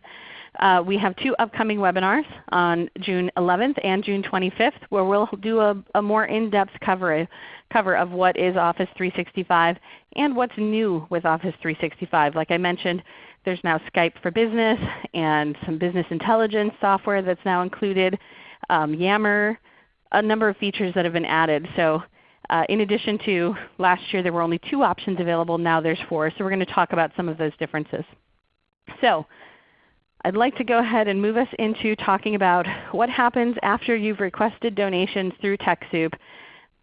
uh, we have two upcoming webinars on June 11th and June 25th where we'll do a, a more in-depth cover, cover of what is Office 365 and what's new with Office 365. Like I mentioned, there's now Skype for Business and some business intelligence software that's now included, um, Yammer, a number of features that have been added. So uh, in addition to last year there were only two options available, now there's four. So we're going to talk about some of those differences. So I'd like to go ahead and move us into talking about what happens after you've requested donations through TechSoup.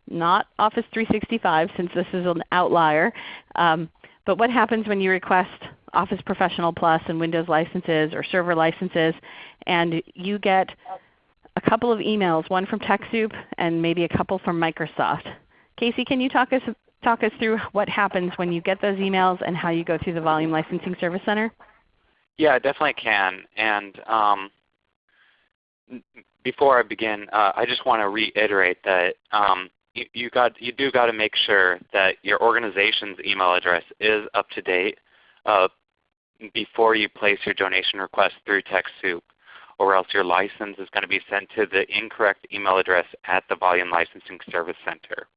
Not Office 365 since this is an outlier, um, but what happens when you request Office Professional Plus and Windows licenses or server licenses and you get a couple of emails, one from TechSoup and maybe a couple from Microsoft. Casey, can you talk us, talk us through what happens when you get those emails and how you go through the Volume Licensing Service Center? Yeah, I definitely can. And um, before I begin, uh, I just want to reiterate that um, you, you, got, you do got to make sure that your organization's email address is up to date uh, before you place your donation request through TechSoup or else your license is going to be sent to the incorrect email address at the Volume Licensing Service Center.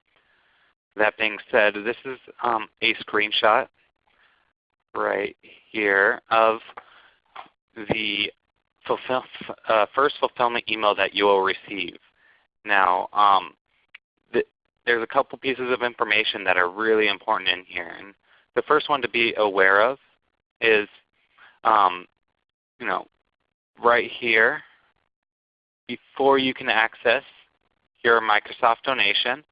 That being said, this is um, a screenshot right here of the fulfill, uh, first fulfillment email that you will receive. Now, um, the, there's a couple pieces of information that are really important in here. And the first one to be aware of is, um, you know, right here, before you can access your Microsoft donation,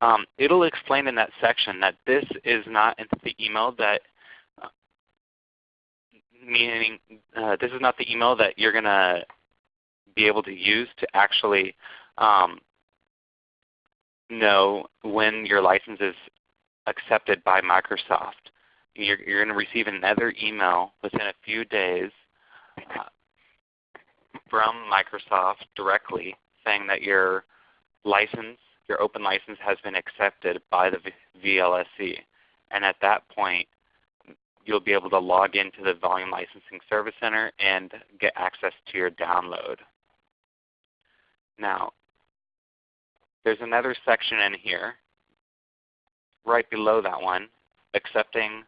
um, it will explain in that section that this is not the email that meaning uh, this is not the email that you're going to be able to use to actually um, know when your license is accepted by Microsoft. You're, you're going to receive another email within a few days uh, from Microsoft directly saying that your license, your open license has been accepted by the VLSC. And at that point, you'll be able to log into the Volume Licensing Service Center and get access to your download. Now, there's another section in here right below that one, accepting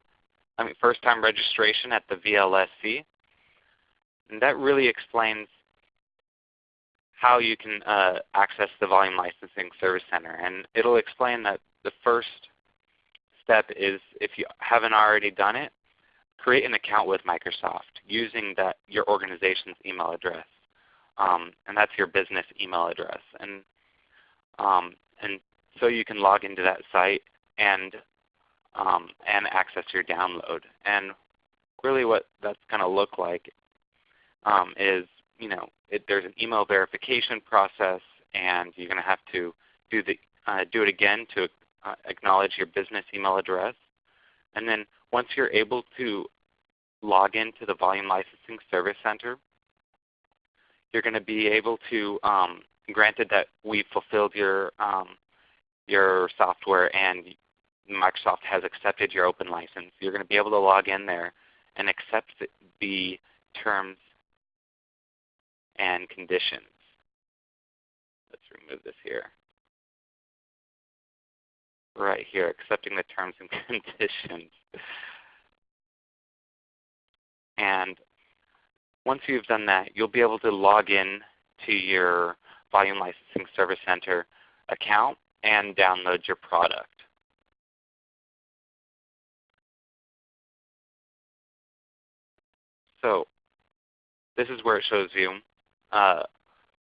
I mean, first-time registration at the VLSC. And that really explains how you can uh, access the Volume Licensing Service Center. And it will explain that the first step is if you haven't already done it, create an account with Microsoft using that your organization's email address. Um, and that's your business email address. And, um, and so you can log into that site and, um, and access your download. And really what that's going to look like um, is you know, it, there's an email verification process and you're going to have to do, the, uh, do it again to uh, acknowledge your business email address. And then once you're able to log into the Volume Licensing Service Center, you're going to be able to, um, granted that we've fulfilled your, um, your software and Microsoft has accepted your open license, you're going to be able to log in there and accept the terms and conditions. Let's remove this here right here, accepting the terms and <laughs> conditions. And once you've done that, you'll be able to log in to your Volume Licensing Service Center account and download your product. So this is where it shows you uh,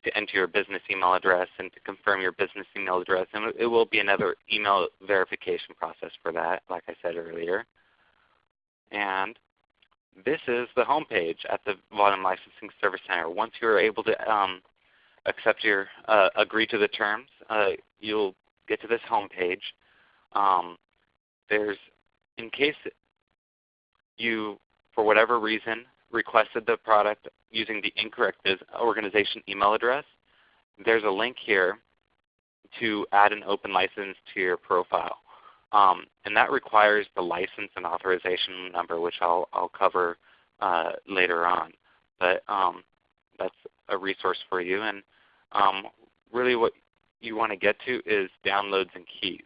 to enter your business email address and to confirm your business email address. And it will be another email verification process for that, like I said earlier. And this is the home page at the Volume Licensing Service Center. Once you're able to um, accept your uh, agree to the terms, uh, you'll get to this home page. Um, there's in case you, for whatever reason, requested the product using the incorrect organization email address, there's a link here to add an open license to your profile. Um, and that requires the license and authorization number, which I'll, I'll cover uh, later on. but um, that's a resource for you. And um, really what you want to get to is downloads and keys.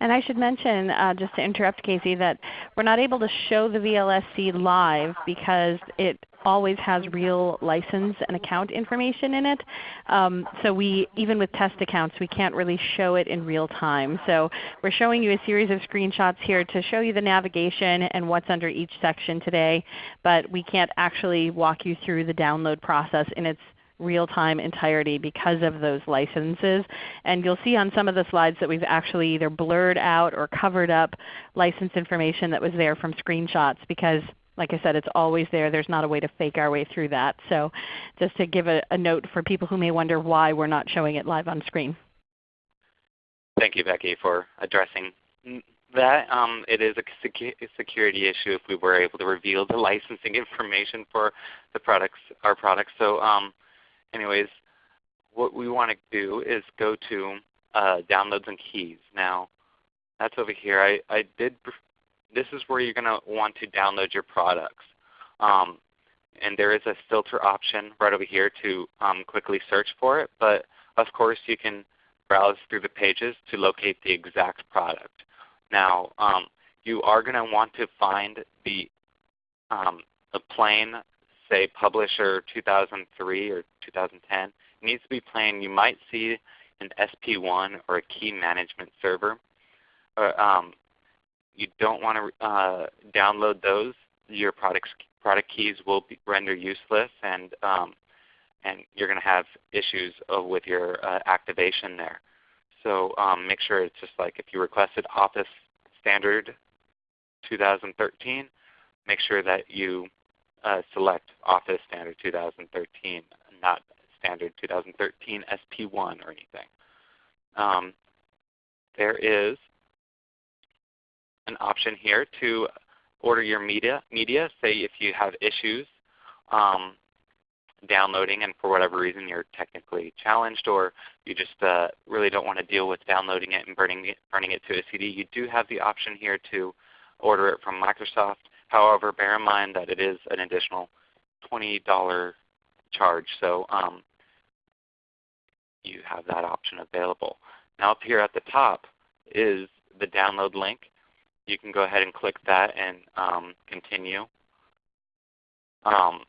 And I should mention, uh, just to interrupt Casey, that we're not able to show the VLSC live because it always has real license and account information in it. Um, so we, even with test accounts, we can't really show it in real time. So we're showing you a series of screenshots here to show you the navigation and what's under each section today, but we can't actually walk you through the download process in its real-time entirety because of those licenses. And you'll see on some of the slides that we've actually either blurred out or covered up license information that was there from screenshots because like I said, it's always there. There's not a way to fake our way through that. So just to give a, a note for people who may wonder why we're not showing it live on screen. Thank you, Becky, for addressing that. Um, it is a security issue if we were able to reveal the licensing <laughs> information for the products, our products. So um, anyways, what we want to do is go to uh, downloads and keys. Now, that's over here. I, I did. This is where you're going to want to download your products. Um, and there is a filter option right over here to um, quickly search for it. But of course, you can browse through the pages to locate the exact product. Now, um, you are going to want to find the, um, the plain say Publisher 2003 or 2010, it needs to be plain. You might see an SP1 or a key management server. Uh, um, you don't want to uh, download those. Your products, product keys will be, render useless, and um, and you're going to have issues uh, with your uh, activation there. So um, make sure it's just like if you requested Office Standard 2013, make sure that you uh, select Office Standard 2013, not Standard 2013 SP1 or anything. Um, there is an option here to order your media. Media, say if you have issues um, downloading and for whatever reason you're technically challenged or you just uh, really don't want to deal with downloading it and burning it, burning it to a CD, you do have the option here to order it from Microsoft. However, bear in mind that it is an additional $20 charge. So um, you have that option available. Now up here at the top is the download link. You can go ahead and click that and um, continue um,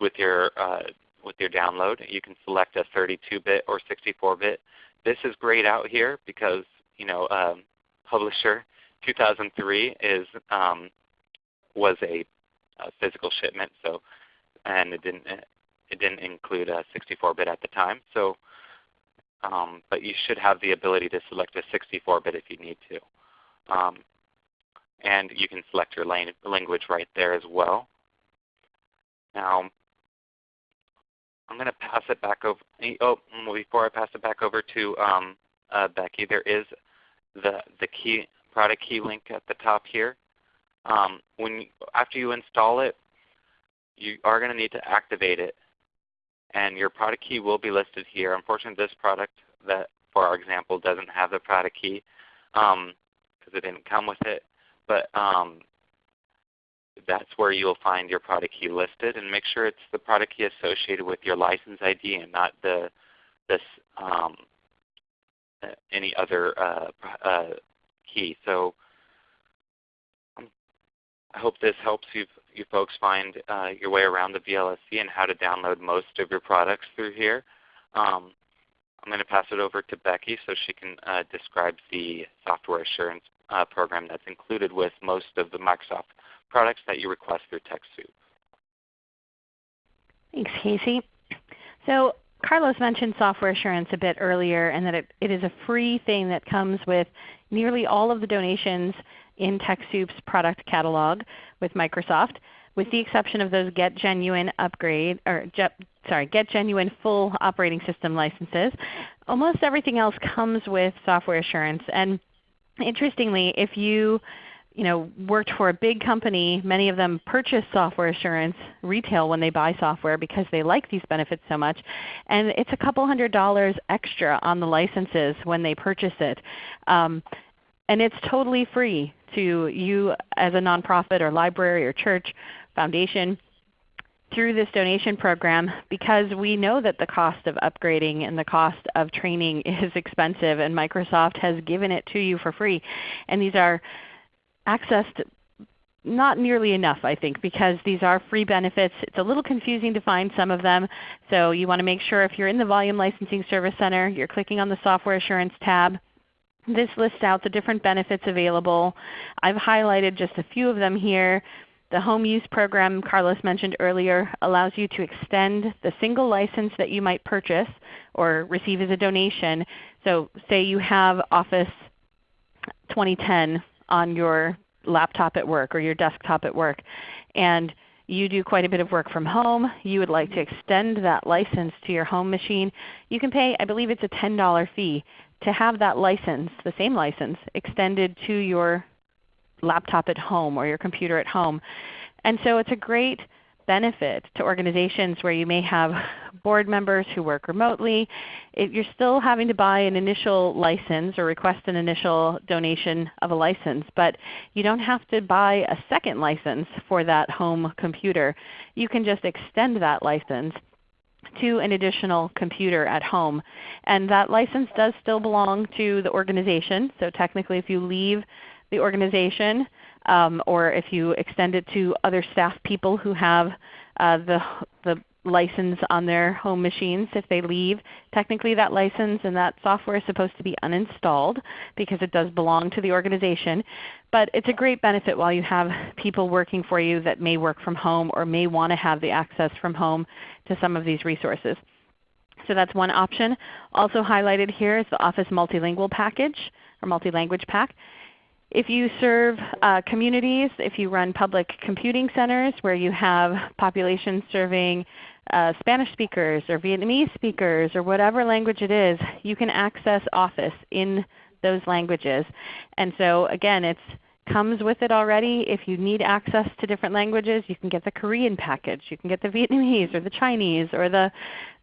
with your uh, with your download. You can select a 32-bit or 64-bit. This is grayed out here because you know um, Publisher 2003 is um, was a, a physical shipment, so and it didn't it didn't include a 64-bit at the time. So, um, but you should have the ability to select a 64-bit if you need to. Um, and you can select your language right there as well. Now, I'm going to pass it back over. Oh, before I pass it back over to um, uh, Becky, there is the the key product key link at the top here. Um, when after you install it, you are going to need to activate it, and your product key will be listed here. Unfortunately, this product that, for our example, doesn't have the product key because um, it didn't come with it. But um, that's where you'll find your product key listed, and make sure it's the product key associated with your license ID and not the this um, any other uh, uh, key. So I hope this helps you, you folks find uh, your way around the VLSC and how to download most of your products through here. Um, I'm going to pass it over to Becky so she can uh, describe the software assurance uh, program that's included with most of the Microsoft products that you request through TechSoup. Thanks, Casey. So Carlos mentioned software assurance a bit earlier and that it, it is a free thing that comes with nearly all of the donations in TechSoup's product catalog with Microsoft, with the exception of those Get Genuine upgrade or sorry, Get Genuine full operating system licenses. Almost everything else comes with software assurance. And interestingly, if you you know, worked for a big company, many of them purchase software assurance retail when they buy software because they like these benefits so much. And it's a couple hundred dollars extra on the licenses when they purchase it. Um, and it's totally free to you as a nonprofit or library or church Foundation through this donation program because we know that the cost of upgrading and the cost of training <laughs> is expensive and Microsoft has given it to you for free. And these are accessed not nearly enough I think because these are free benefits. It's a little confusing to find some of them. So you want to make sure if you're in the Volume Licensing Service Center, you're clicking on the Software Assurance tab. This lists out the different benefits available. I've highlighted just a few of them here. The home use program Carlos mentioned earlier allows you to extend the single license that you might purchase or receive as a donation. So say you have Office 2010 on your laptop at work or your desktop at work, and you do quite a bit of work from home, you would like to extend that license to your home machine, you can pay, I believe it's a $10 fee to have that license, the same license, extended to your laptop at home or your computer at home. And so it's a great benefit to organizations where you may have board members who work remotely. If you're still having to buy an initial license or request an initial donation of a license, but you don't have to buy a second license for that home computer. You can just extend that license to an additional computer at home. And that license does still belong to the organization. So technically if you leave the organization, um, or if you extend it to other staff people who have uh, the, the license on their home machines if they leave. Technically that license and that software is supposed to be uninstalled because it does belong to the organization. But it's a great benefit while you have people working for you that may work from home or may want to have the access from home to some of these resources. So that's one option. Also highlighted here is the Office Multilingual Package or Multi-Language Pack. If you serve uh, communities, if you run public computing centers where you have populations serving uh, Spanish speakers or Vietnamese speakers or whatever language it is, you can access Office in those languages. And so again, it comes with it already. If you need access to different languages, you can get the Korean package. You can get the Vietnamese or the Chinese or the,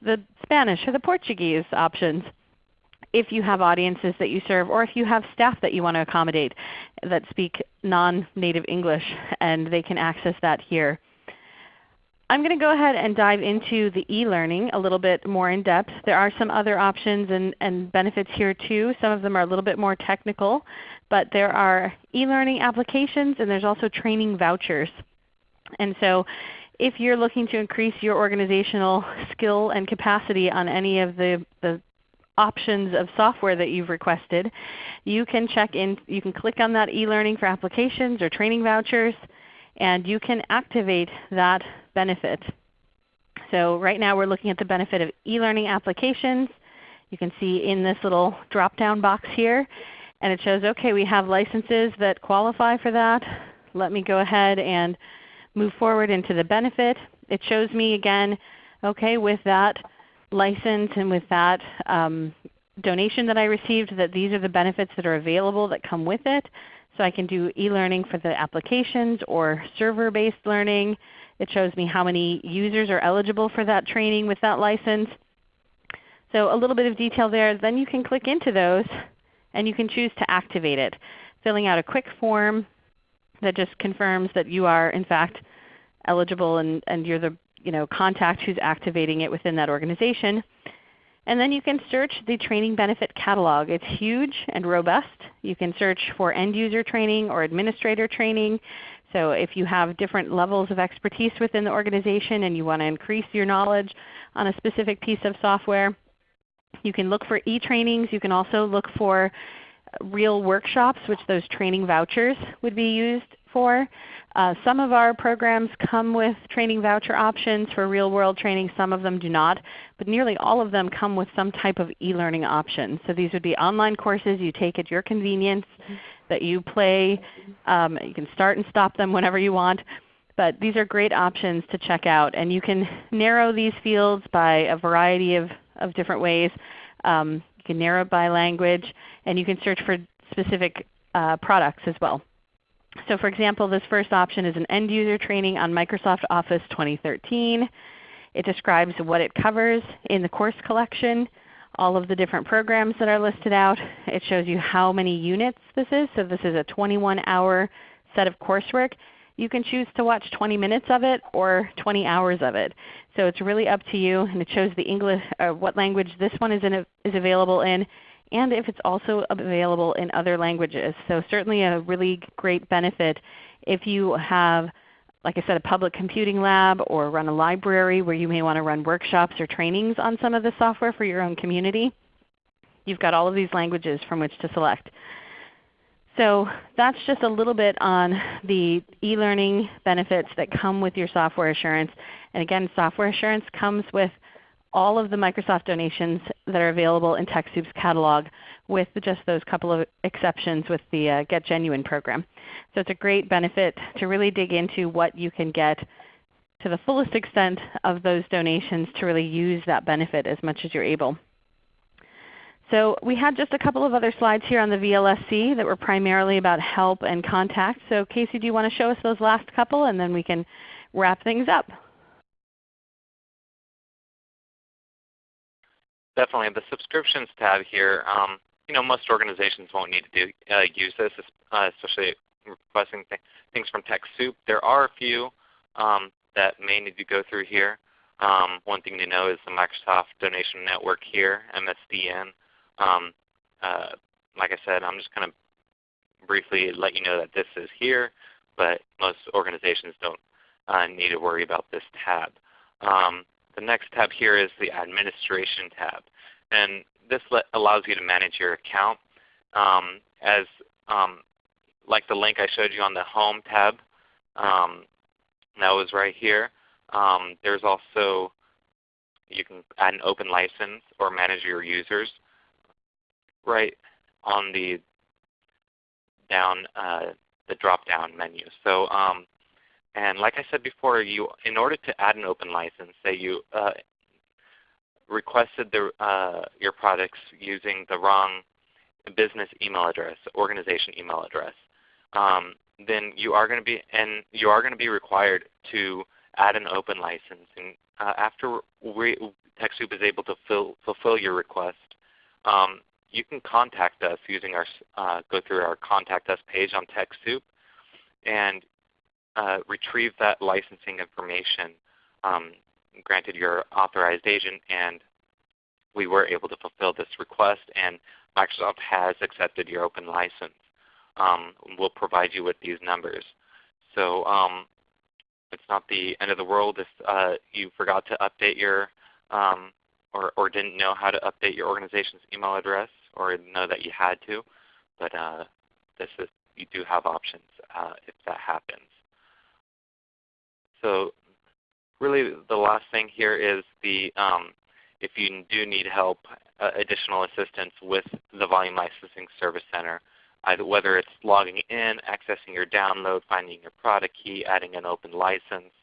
the Spanish or the Portuguese options if you have audiences that you serve or if you have staff that you want to accommodate that speak non-native English and they can access that here. I'm going to go ahead and dive into the e-learning a little bit more in depth. There are some other options and, and benefits here too. Some of them are a little bit more technical, but there are e-learning applications and there's also training vouchers. And so if you're looking to increase your organizational skill and capacity on any of the, the options of software that you've requested, you can check in, you can click on that e-learning for applications or training vouchers, and you can activate that benefit. So right now we're looking at the benefit of e-learning applications. You can see in this little drop-down box here, and it shows, okay, we have licenses that qualify for that. Let me go ahead and move forward into the benefit. It shows me again, okay, with that license and with that um, donation that I received that these are the benefits that are available that come with it. So I can do e-learning for the applications or server-based learning. It shows me how many users are eligible for that training with that license. So a little bit of detail there. Then you can click into those and you can choose to activate it, filling out a quick form that just confirms that you are in fact eligible and, and you're the you know, contact who's activating it within that organization. And then you can search the training benefit catalog. It's huge and robust. You can search for end user training or administrator training. So if you have different levels of expertise within the organization and you want to increase your knowledge on a specific piece of software, you can look for e-trainings. You can also look for real workshops, which those training vouchers would be used for. Uh, some of our programs come with training voucher options for real world training. Some of them do not. But nearly all of them come with some type of e-learning option. So these would be online courses you take at your convenience that you play. Um, you can start and stop them whenever you want. But these are great options to check out. And you can narrow these fields by a variety of, of different ways. Um, you can narrow by language, and you can search for specific uh, products as well. So for example, this first option is an end user training on Microsoft Office 2013. It describes what it covers in the course collection, all of the different programs that are listed out. It shows you how many units this is. So this is a 21 hour set of coursework. You can choose to watch 20 minutes of it or 20 hours of it. So it's really up to you, and it shows the English, uh, what language this one is, in is available in, and if it's also available in other languages. So certainly a really great benefit if you have, like I said, a public computing lab or run a library where you may want to run workshops or trainings on some of the software for your own community. You've got all of these languages from which to select. So that's just a little bit on the e-learning benefits that come with your software assurance. And again, software assurance comes with all of the Microsoft donations that are available in TechSoup's catalog with just those couple of exceptions with the uh, Get Genuine program. So it's a great benefit to really dig into what you can get to the fullest extent of those donations to really use that benefit as much as you're able. So we had just a couple of other slides here on the VLSC that were primarily about help and contact. So Casey, do you want to show us those last couple and then we can wrap things up? Definitely. The subscriptions tab here, um, you know, most organizations won't need to do, uh, use this, uh, especially requesting th things from TechSoup. There are a few um, that may need to go through here. Um, one thing to know is the Microsoft Donation Network here, MSDN. Um, uh, like I said, I'm just going to briefly let you know that this is here, but most organizations don't uh, need to worry about this tab. Um, the next tab here is the Administration tab. And this allows you to manage your account. Um, as um, like the link I showed you on the Home tab, um, that was right here. Um, there's also, you can add an open license or manage your users right on the down uh, the drop-down menu. So, um, and like I said before, you in order to add an open license, say you uh, requested the, uh, your products using the wrong business email address, organization email address, um, then you are going to be and you are going to be required to add an open license. And uh, after we, TechSoup is able to fill, fulfill your request, um, you can contact us using our uh, go through our contact us page on TechSoup and uh, retrieve that licensing information. Um, granted your authorized agent, and we were able to fulfill this request, and Microsoft has accepted your open license. Um, we'll provide you with these numbers. So um, it's not the end of the world if uh, you forgot to update your um, or, or didn't know how to update your organization's email address or know that you had to. But uh, this is, you do have options uh, if that happens. So really the last thing here is the um, if you do need help, uh, additional assistance with the Volume Licensing Service Center, either whether it's logging in, accessing your download, finding your product key, adding an open license,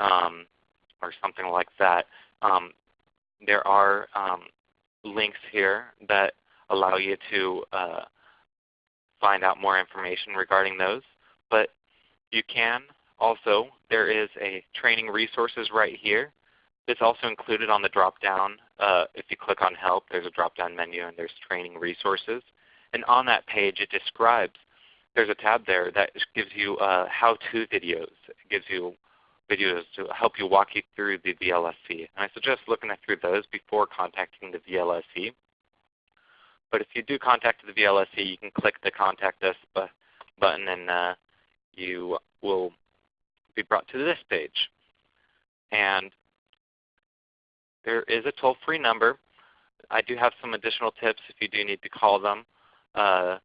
um, or something like that. Um, there are um, links here that allow you to uh, find out more information regarding those. But you can also, there is a training resources right here. It's also included on the drop-down. Uh, if you click on Help, there's a drop-down menu and there's training resources. And on that page it describes, there's a tab there that gives you uh, how-to videos. It gives you videos to help you walk you through the VLSC. And I suggest looking through those before contacting the VLSC. But if you do contact the VLSC, you can click the Contact Us button and uh, you will be brought to this page. And there is a toll-free number. I do have some additional tips if you do need to call them. Uh,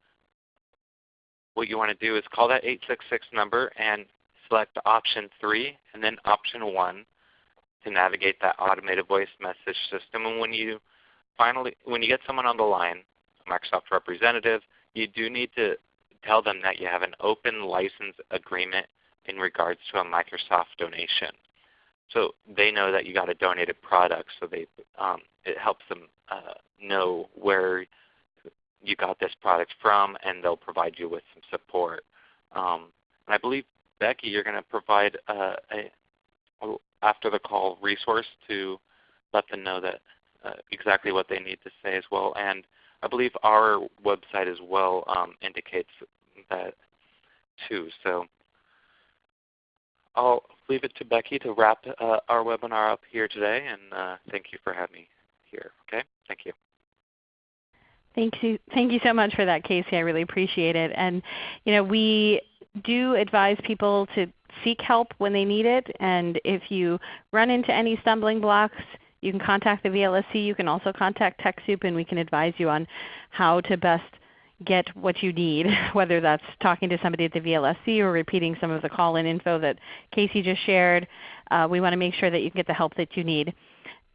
what you want to do is call that 866 number and select option 3 and then option 1 to navigate that automated voice message system. And when you finally, when you get someone on the line, a Microsoft representative, you do need to tell them that you have an open license agreement in regards to a Microsoft donation. So they know that you got a donated product, so they um, it helps them uh, know where you got this product from, and they'll provide you with some support. Um, and I believe Becky, you're going to provide uh, a, a after the call resource to let them know that uh, exactly what they need to say as well. And I believe our website as well um, indicates that too. So I'll leave it to Becky to wrap uh, our webinar up here today, and uh, thank you for having me here. Okay, thank you. Thank you, thank you so much for that, Casey. I really appreciate it. And you know, we do advise people to seek help when they need it. And if you run into any stumbling blocks, you can contact the VLSC. You can also contact TechSoup, and we can advise you on how to best get what you need, <laughs> whether that's talking to somebody at the VLSC or repeating some of the call-in info that Casey just shared. Uh, we want to make sure that you get the help that you need.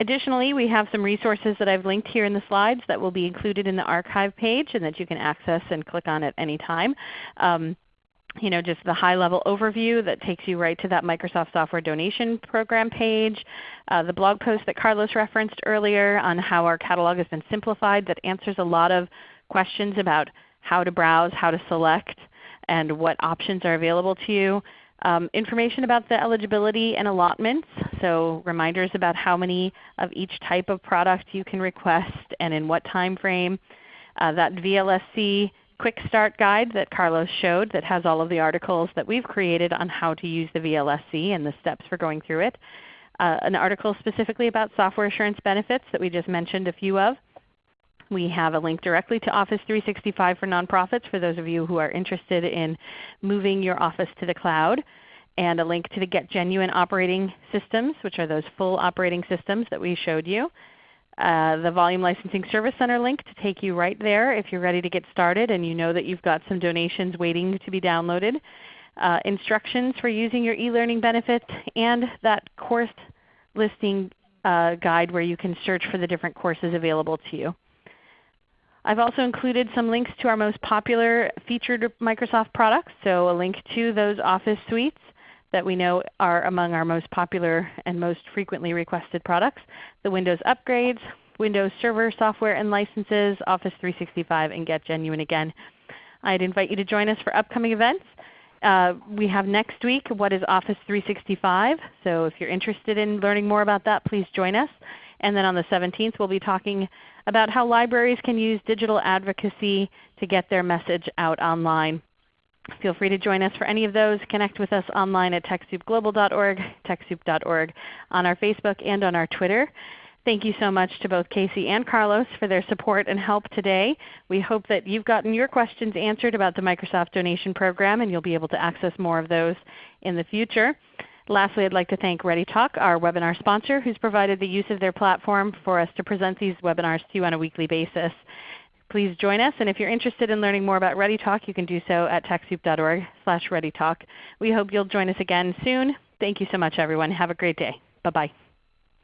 Additionally, we have some resources that I've linked here in the slides that will be included in the archive page and that you can access and click on at any time. Um, you know, just the high-level overview that takes you right to that Microsoft Software Donation Program page, uh, the blog post that Carlos referenced earlier on how our catalog has been simplified that answers a lot of questions about how to browse, how to select, and what options are available to you. Um, information about the eligibility and allotments, so reminders about how many of each type of product you can request and in what time frame. Uh, that VLSC Quick Start Guide that Carlos showed that has all of the articles that we've created on how to use the VLSC and the steps for going through it. Uh, an article specifically about software assurance benefits that we just mentioned a few of. We have a link directly to Office 365 for nonprofits for those of you who are interested in moving your Office to the cloud, and a link to the Get Genuine operating systems, which are those full operating systems that we showed you. Uh, the Volume Licensing Service Center link to take you right there if you're ready to get started and you know that you've got some donations waiting to be downloaded. Uh, instructions for using your e-learning benefits, and that course listing uh, guide where you can search for the different courses available to you. I've also included some links to our most popular featured Microsoft products, so a link to those Office suites that we know are among our most popular and most frequently requested products, the Windows upgrades, Windows Server software and licenses, Office 365, and Get Genuine again. I'd invite you to join us for upcoming events. Uh, we have next week what is Office 365. So if you're interested in learning more about that, please join us. And then on the 17th we'll be talking about how libraries can use digital advocacy to get their message out online. Feel free to join us for any of those. Connect with us online at TechSoupGlobal.org, TechSoup.org, on our Facebook and on our Twitter. Thank you so much to both Casey and Carlos for their support and help today. We hope that you've gotten your questions answered about the Microsoft Donation Program and you'll be able to access more of those in the future. Lastly, I'd like to thank ReadyTalk, our webinar sponsor, who's provided the use of their platform for us to present these webinars to you on a weekly basis. Please join us, and if you're interested in learning more about ReadyTalk, you can do so at TechSoup.org slash ReadyTalk. We hope you'll join us again soon. Thank you so much everyone. Have a great day. Bye-bye.